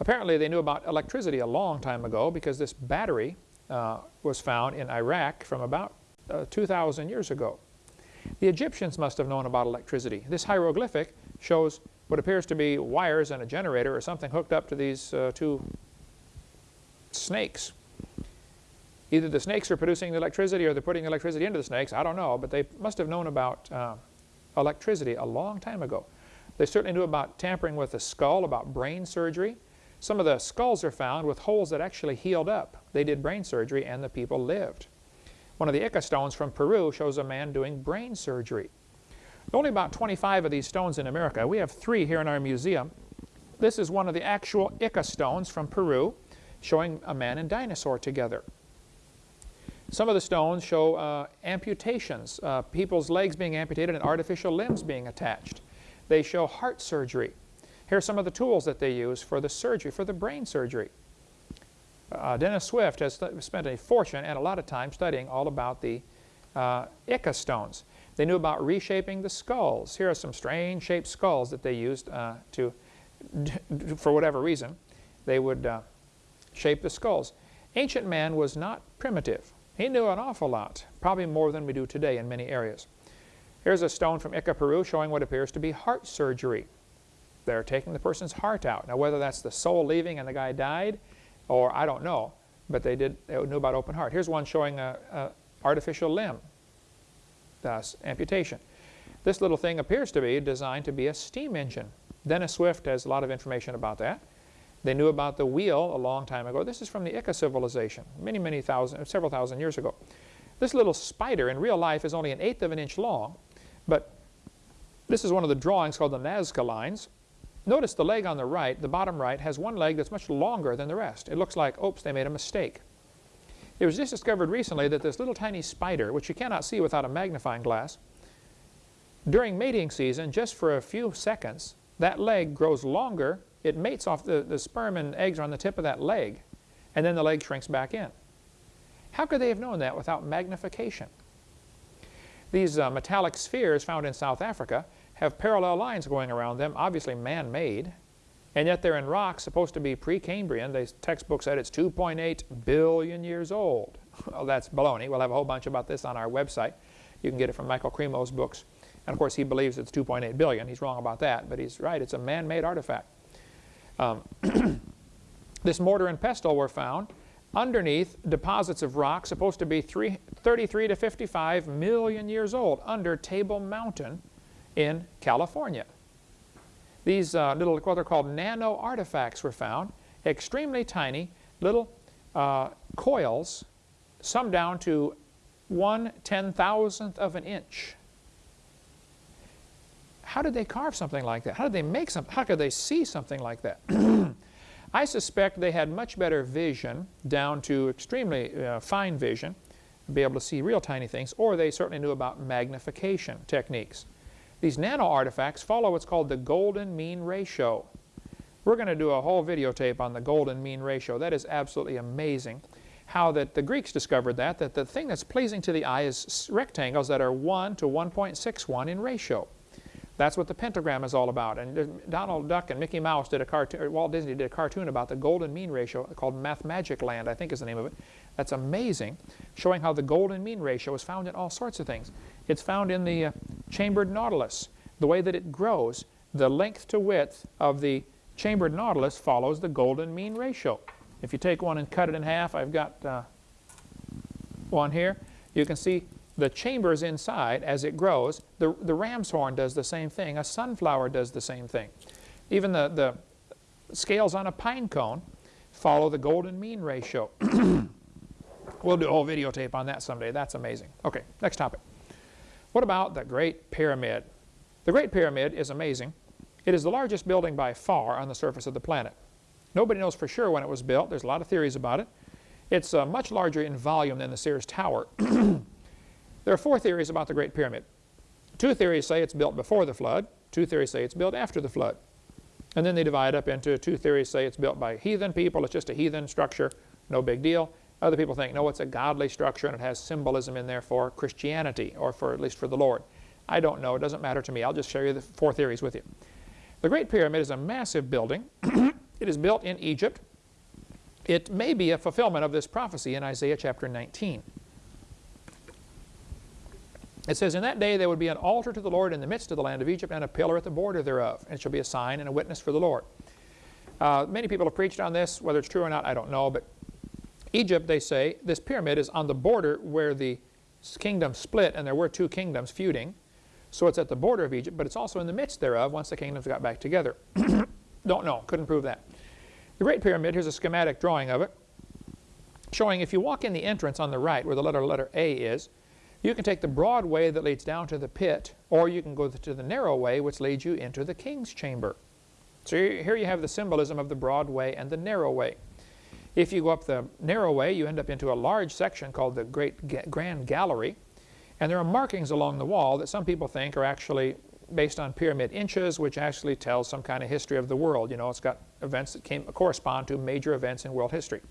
Apparently they knew about electricity a long time ago because this battery uh, was found in Iraq from about uh, 2,000 years ago. The Egyptians must have known about electricity. This hieroglyphic shows what appears to be wires and a generator or something hooked up to these uh, two snakes. Either the snakes are producing the electricity or they're putting electricity into the snakes. I don't know, but they must have known about uh, electricity a long time ago. They certainly knew about tampering with the skull, about brain surgery. Some of the skulls are found with holes that actually healed up. They did brain surgery and the people lived. One of the Ica stones from Peru shows a man doing brain surgery. Only about 25 of these stones in America. We have three here in our museum. This is one of the actual Ica stones from Peru showing a man and dinosaur together. Some of the stones show uh, amputations, uh, people's legs being amputated and artificial limbs being attached. They show heart surgery. Here are some of the tools that they use for the surgery, for the brain surgery. Uh, Dennis Swift has spent a fortune and a lot of time studying all about the uh, Ica stones. They knew about reshaping the skulls. Here are some strange shaped skulls that they used uh, to, for whatever reason, they would uh, shape the skulls. Ancient man was not primitive. He knew an awful lot, probably more than we do today in many areas. Here's a stone from Ica, Peru showing what appears to be heart surgery. They're taking the person's heart out. Now whether that's the soul leaving and the guy died, or I don't know, but they did they knew about open heart. Here's one showing a, a artificial limb, thus amputation. This little thing appears to be designed to be a steam engine. Dennis Swift has a lot of information about that. They knew about the wheel a long time ago. This is from the Ica civilization, many, many thousand, several thousand years ago. This little spider in real life is only an eighth of an inch long, but this is one of the drawings called the Nazca lines. Notice the leg on the right, the bottom right, has one leg that's much longer than the rest. It looks like, oops, they made a mistake. It was just discovered recently that this little tiny spider, which you cannot see without a magnifying glass, during mating season, just for a few seconds, that leg grows longer. It mates off, the, the sperm and eggs are on the tip of that leg, and then the leg shrinks back in. How could they have known that without magnification? These uh, metallic spheres found in South Africa have parallel lines going around them, obviously man-made, and yet they're in rocks supposed to be pre-Cambrian. The textbook said it's 2.8 billion years old. well, that's baloney. We'll have a whole bunch about this on our website. You can get it from Michael Cremo's books. And of course, he believes it's 2.8 billion. He's wrong about that, but he's right. It's a man-made artifact. Um, this mortar and pestle were found underneath deposits of rock supposed to be three, 33 to 55 million years old under Table Mountain in California. These uh, little, what are called nano artifacts were found, extremely tiny little uh, coils, some down to one ten thousandth of an inch. How did they carve something like that? How did they make something? How could they see something like that? I suspect they had much better vision, down to extremely uh, fine vision, be able to see real tiny things, or they certainly knew about magnification techniques. These nano artifacts follow what's called the golden mean ratio. We're going to do a whole videotape on the golden mean ratio. That is absolutely amazing. How that the Greeks discovered that, that the thing that's pleasing to the eye is rectangles that are 1 to 1.61 in ratio. That's what the pentagram is all about. And Donald Duck and Mickey Mouse did a cartoon, Walt Disney did a cartoon about the golden mean ratio called Mathmagic Land, I think is the name of it. That's amazing, showing how the golden mean ratio is found in all sorts of things. It's found in the uh, chambered nautilus. The way that it grows, the length to width of the chambered nautilus follows the golden mean ratio. If you take one and cut it in half, I've got uh, one here. you can see the chambers inside as it grows. The, the ram's horn does the same thing. A sunflower does the same thing. Even the, the scales on a pine cone follow the golden mean ratio. we'll do a whole videotape on that someday. That's amazing. Okay, next topic. What about the Great Pyramid? The Great Pyramid is amazing. It is the largest building by far on the surface of the planet. Nobody knows for sure when it was built. There's a lot of theories about it. It's uh, much larger in volume than the Sears Tower. there are four theories about the Great Pyramid. Two theories say it's built before the flood. Two theories say it's built after the flood. And then they divide up into two theories say it's built by heathen people. It's just a heathen structure. No big deal. Other people think, no, it's a godly structure and it has symbolism in there for Christianity or for at least for the Lord. I don't know. It doesn't matter to me. I'll just share you the four theories with you. The Great Pyramid is a massive building. it is built in Egypt. It may be a fulfillment of this prophecy in Isaiah chapter 19. It says, In that day there would be an altar to the Lord in the midst of the land of Egypt, and a pillar at the border thereof, and it shall be a sign and a witness for the Lord. Uh, many people have preached on this. Whether it's true or not, I don't know. But Egypt, they say, this pyramid is on the border where the kingdom split, and there were two kingdoms feuding. So it's at the border of Egypt, but it's also in the midst thereof once the kingdoms got back together. Don't know, couldn't prove that. The Great Pyramid, here's a schematic drawing of it, showing if you walk in the entrance on the right where the letter letter A is, you can take the broad way that leads down to the pit, or you can go to the narrow way which leads you into the king's chamber. So here you have the symbolism of the broad way and the narrow way. If you go up the narrow way, you end up into a large section called the Great Grand Gallery, and there are markings along the wall that some people think are actually based on pyramid inches, which actually tells some kind of history of the world. You know, it's got events that came, correspond to major events in world history.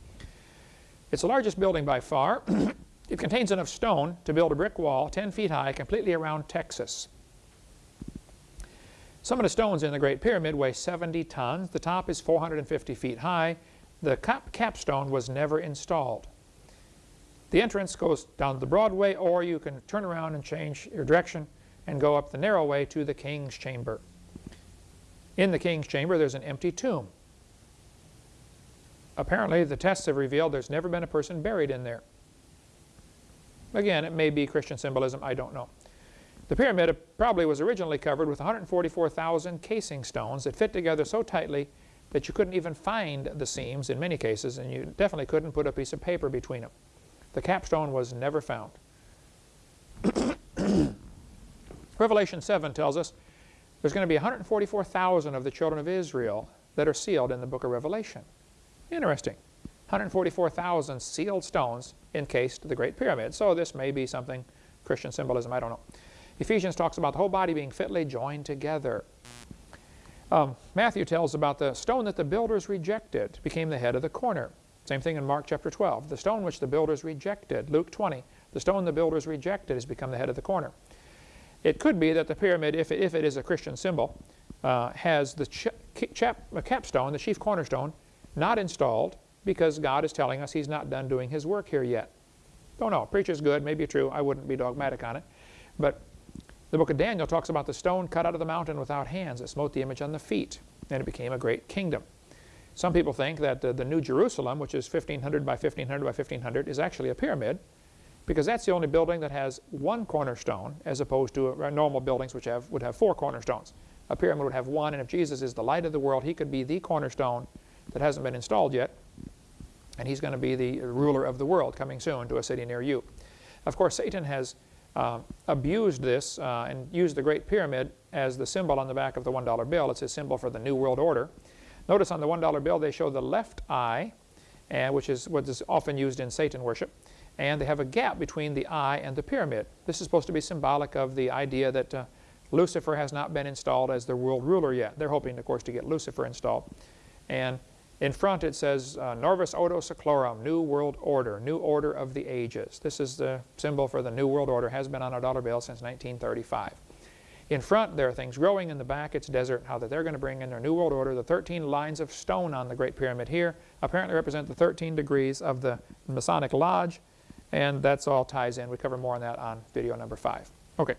It's the largest building by far. it contains enough stone to build a brick wall 10 feet high completely around Texas. Some of the stones in the Great Pyramid weigh 70 tons. The top is 450 feet high. The cap capstone was never installed. The entrance goes down the Broadway, or you can turn around and change your direction and go up the narrow way to the king's chamber. In the king's chamber, there's an empty tomb. Apparently, the tests have revealed there's never been a person buried in there. Again, it may be Christian symbolism, I don't know. The pyramid probably was originally covered with 144,000 casing stones that fit together so tightly that you couldn't even find the seams in many cases, and you definitely couldn't put a piece of paper between them. The capstone was never found. Revelation 7 tells us there's going to be 144,000 of the children of Israel that are sealed in the book of Revelation. Interesting. 144,000 sealed stones encased the Great Pyramid. So this may be something, Christian symbolism, I don't know. Ephesians talks about the whole body being fitly joined together. Um, Matthew tells about the stone that the builders rejected became the head of the corner. Same thing in Mark chapter 12. The stone which the builders rejected, Luke 20, the stone the builders rejected has become the head of the corner. It could be that the pyramid, if it, if it is a Christian symbol, uh, has the ch chap, capstone, the chief cornerstone, not installed because God is telling us he's not done doing his work here yet. Don't know. Preacher's good, maybe true. I wouldn't be dogmatic on it. But the book of Daniel talks about the stone cut out of the mountain without hands. It smote the image on the feet, and it became a great kingdom. Some people think that uh, the New Jerusalem, which is 1500 by 1500 by 1500, is actually a pyramid because that's the only building that has one cornerstone as opposed to uh, normal buildings which have, would have four cornerstones. A pyramid would have one, and if Jesus is the light of the world, he could be the cornerstone that hasn't been installed yet, and he's going to be the ruler of the world coming soon to a city near you. Of course, Satan has uh, abused this uh, and used the Great Pyramid as the symbol on the back of the $1 bill. It's a symbol for the New World Order. Notice on the $1 bill they show the left eye, and which is what is often used in Satan worship, and they have a gap between the eye and the pyramid. This is supposed to be symbolic of the idea that uh, Lucifer has not been installed as the world ruler yet. They're hoping, of course, to get Lucifer installed. And in front it says uh, Novus Ordo Seclorum, New World Order, New Order of the Ages. This is the symbol for the New World Order, has been on a dollar bill since 1935. In front, there are things growing. In the back, it's desert. How that they're going to bring in their New World Order. The 13 lines of stone on the Great Pyramid here apparently represent the 13 degrees of the Masonic Lodge. And that's all ties in. We cover more on that on video number 5. Okay,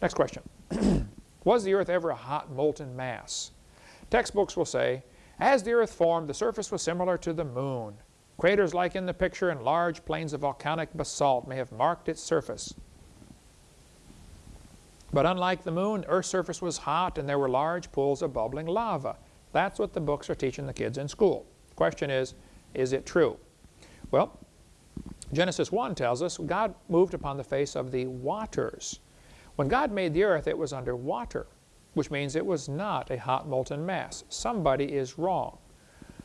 next question. Was the Earth ever a hot molten mass? Textbooks will say, as the Earth formed, the surface was similar to the Moon. Craters like in the picture and large plains of volcanic basalt may have marked its surface. But unlike the moon, Earth's surface was hot and there were large pools of bubbling lava. That's what the books are teaching the kids in school. The question is, is it true? Well, Genesis 1 tells us God moved upon the face of the waters. When God made the earth, it was under water, which means it was not a hot molten mass. Somebody is wrong.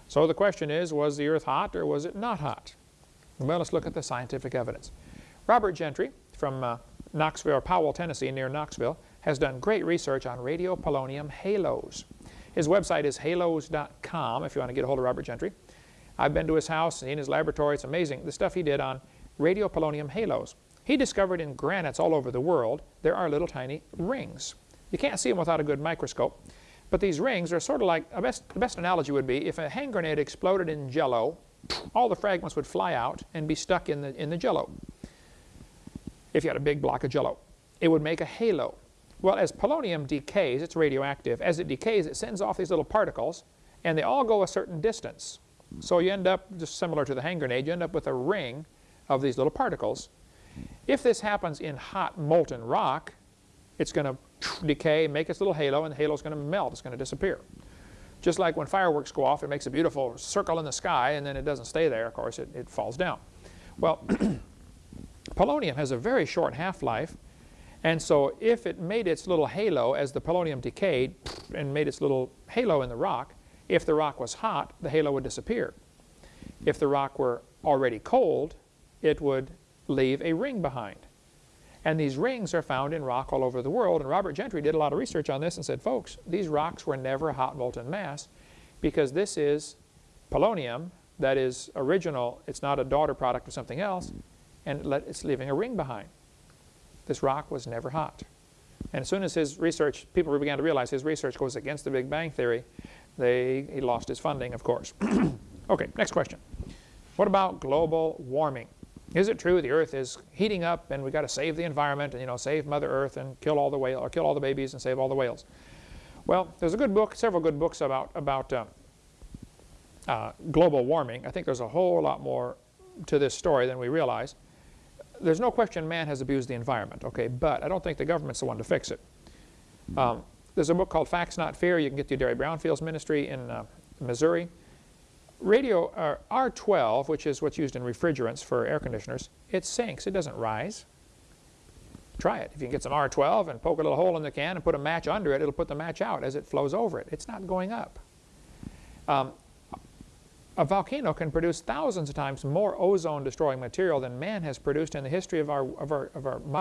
So the question is, was the earth hot or was it not hot? Well, let's look at the scientific evidence. Robert Gentry from uh, Knoxville, Powell, Tennessee, near Knoxville, has done great research on radiopolonium halos. His website is halos.com if you want to get a hold of Robert Gentry. I've been to his house, seen his laboratory. It's amazing, the stuff he did on radiopolonium halos. He discovered in granites all over the world there are little tiny rings. You can't see them without a good microscope. But these rings are sort of like, best, the best analogy would be if a hand grenade exploded in jello, all the fragments would fly out and be stuck in the, in the jello. If you had a big block of jello. It would make a halo. Well, as polonium decays, it's radioactive. As it decays, it sends off these little particles, and they all go a certain distance. So you end up, just similar to the hand grenade, you end up with a ring of these little particles. If this happens in hot molten rock, it's going to decay, make its little halo, and the halo is going to melt. It's going to disappear. Just like when fireworks go off, it makes a beautiful circle in the sky, and then it doesn't stay there, of course, it, it falls down. Well, polonium has a very short half-life, and so if it made its little halo as the polonium decayed and made its little halo in the rock, if the rock was hot, the halo would disappear. If the rock were already cold, it would leave a ring behind. And these rings are found in rock all over the world. And Robert Gentry did a lot of research on this and said, folks, these rocks were never a hot molten mass because this is polonium that is original. It's not a daughter product of something else. And it's leaving a ring behind. This rock was never hot. And as soon as his research, people began to realize his research goes against the Big Bang Theory, they, he lost his funding, of course. okay, next question. What about global warming? Is it true the Earth is heating up and we've got to save the environment and you know save Mother Earth and kill all the whale or kill all the babies and save all the whales? Well, there's a good book, several good books about about uh, uh, global warming. I think there's a whole lot more to this story than we realize. There's no question man has abused the environment, okay, but I don't think the government's the one to fix it. Um, there's a book called Facts Not Fear. You can get through Derry Brownfield's ministry in uh, Missouri. Radio uh, R12, which is what's used in refrigerants for air conditioners, it sinks. It doesn't rise. Try it. If you can get some R12 and poke a little hole in the can and put a match under it, it'll put the match out as it flows over it. It's not going up. Um, a volcano can produce thousands of times more ozone-destroying material than man has produced in the history of our, of our, of our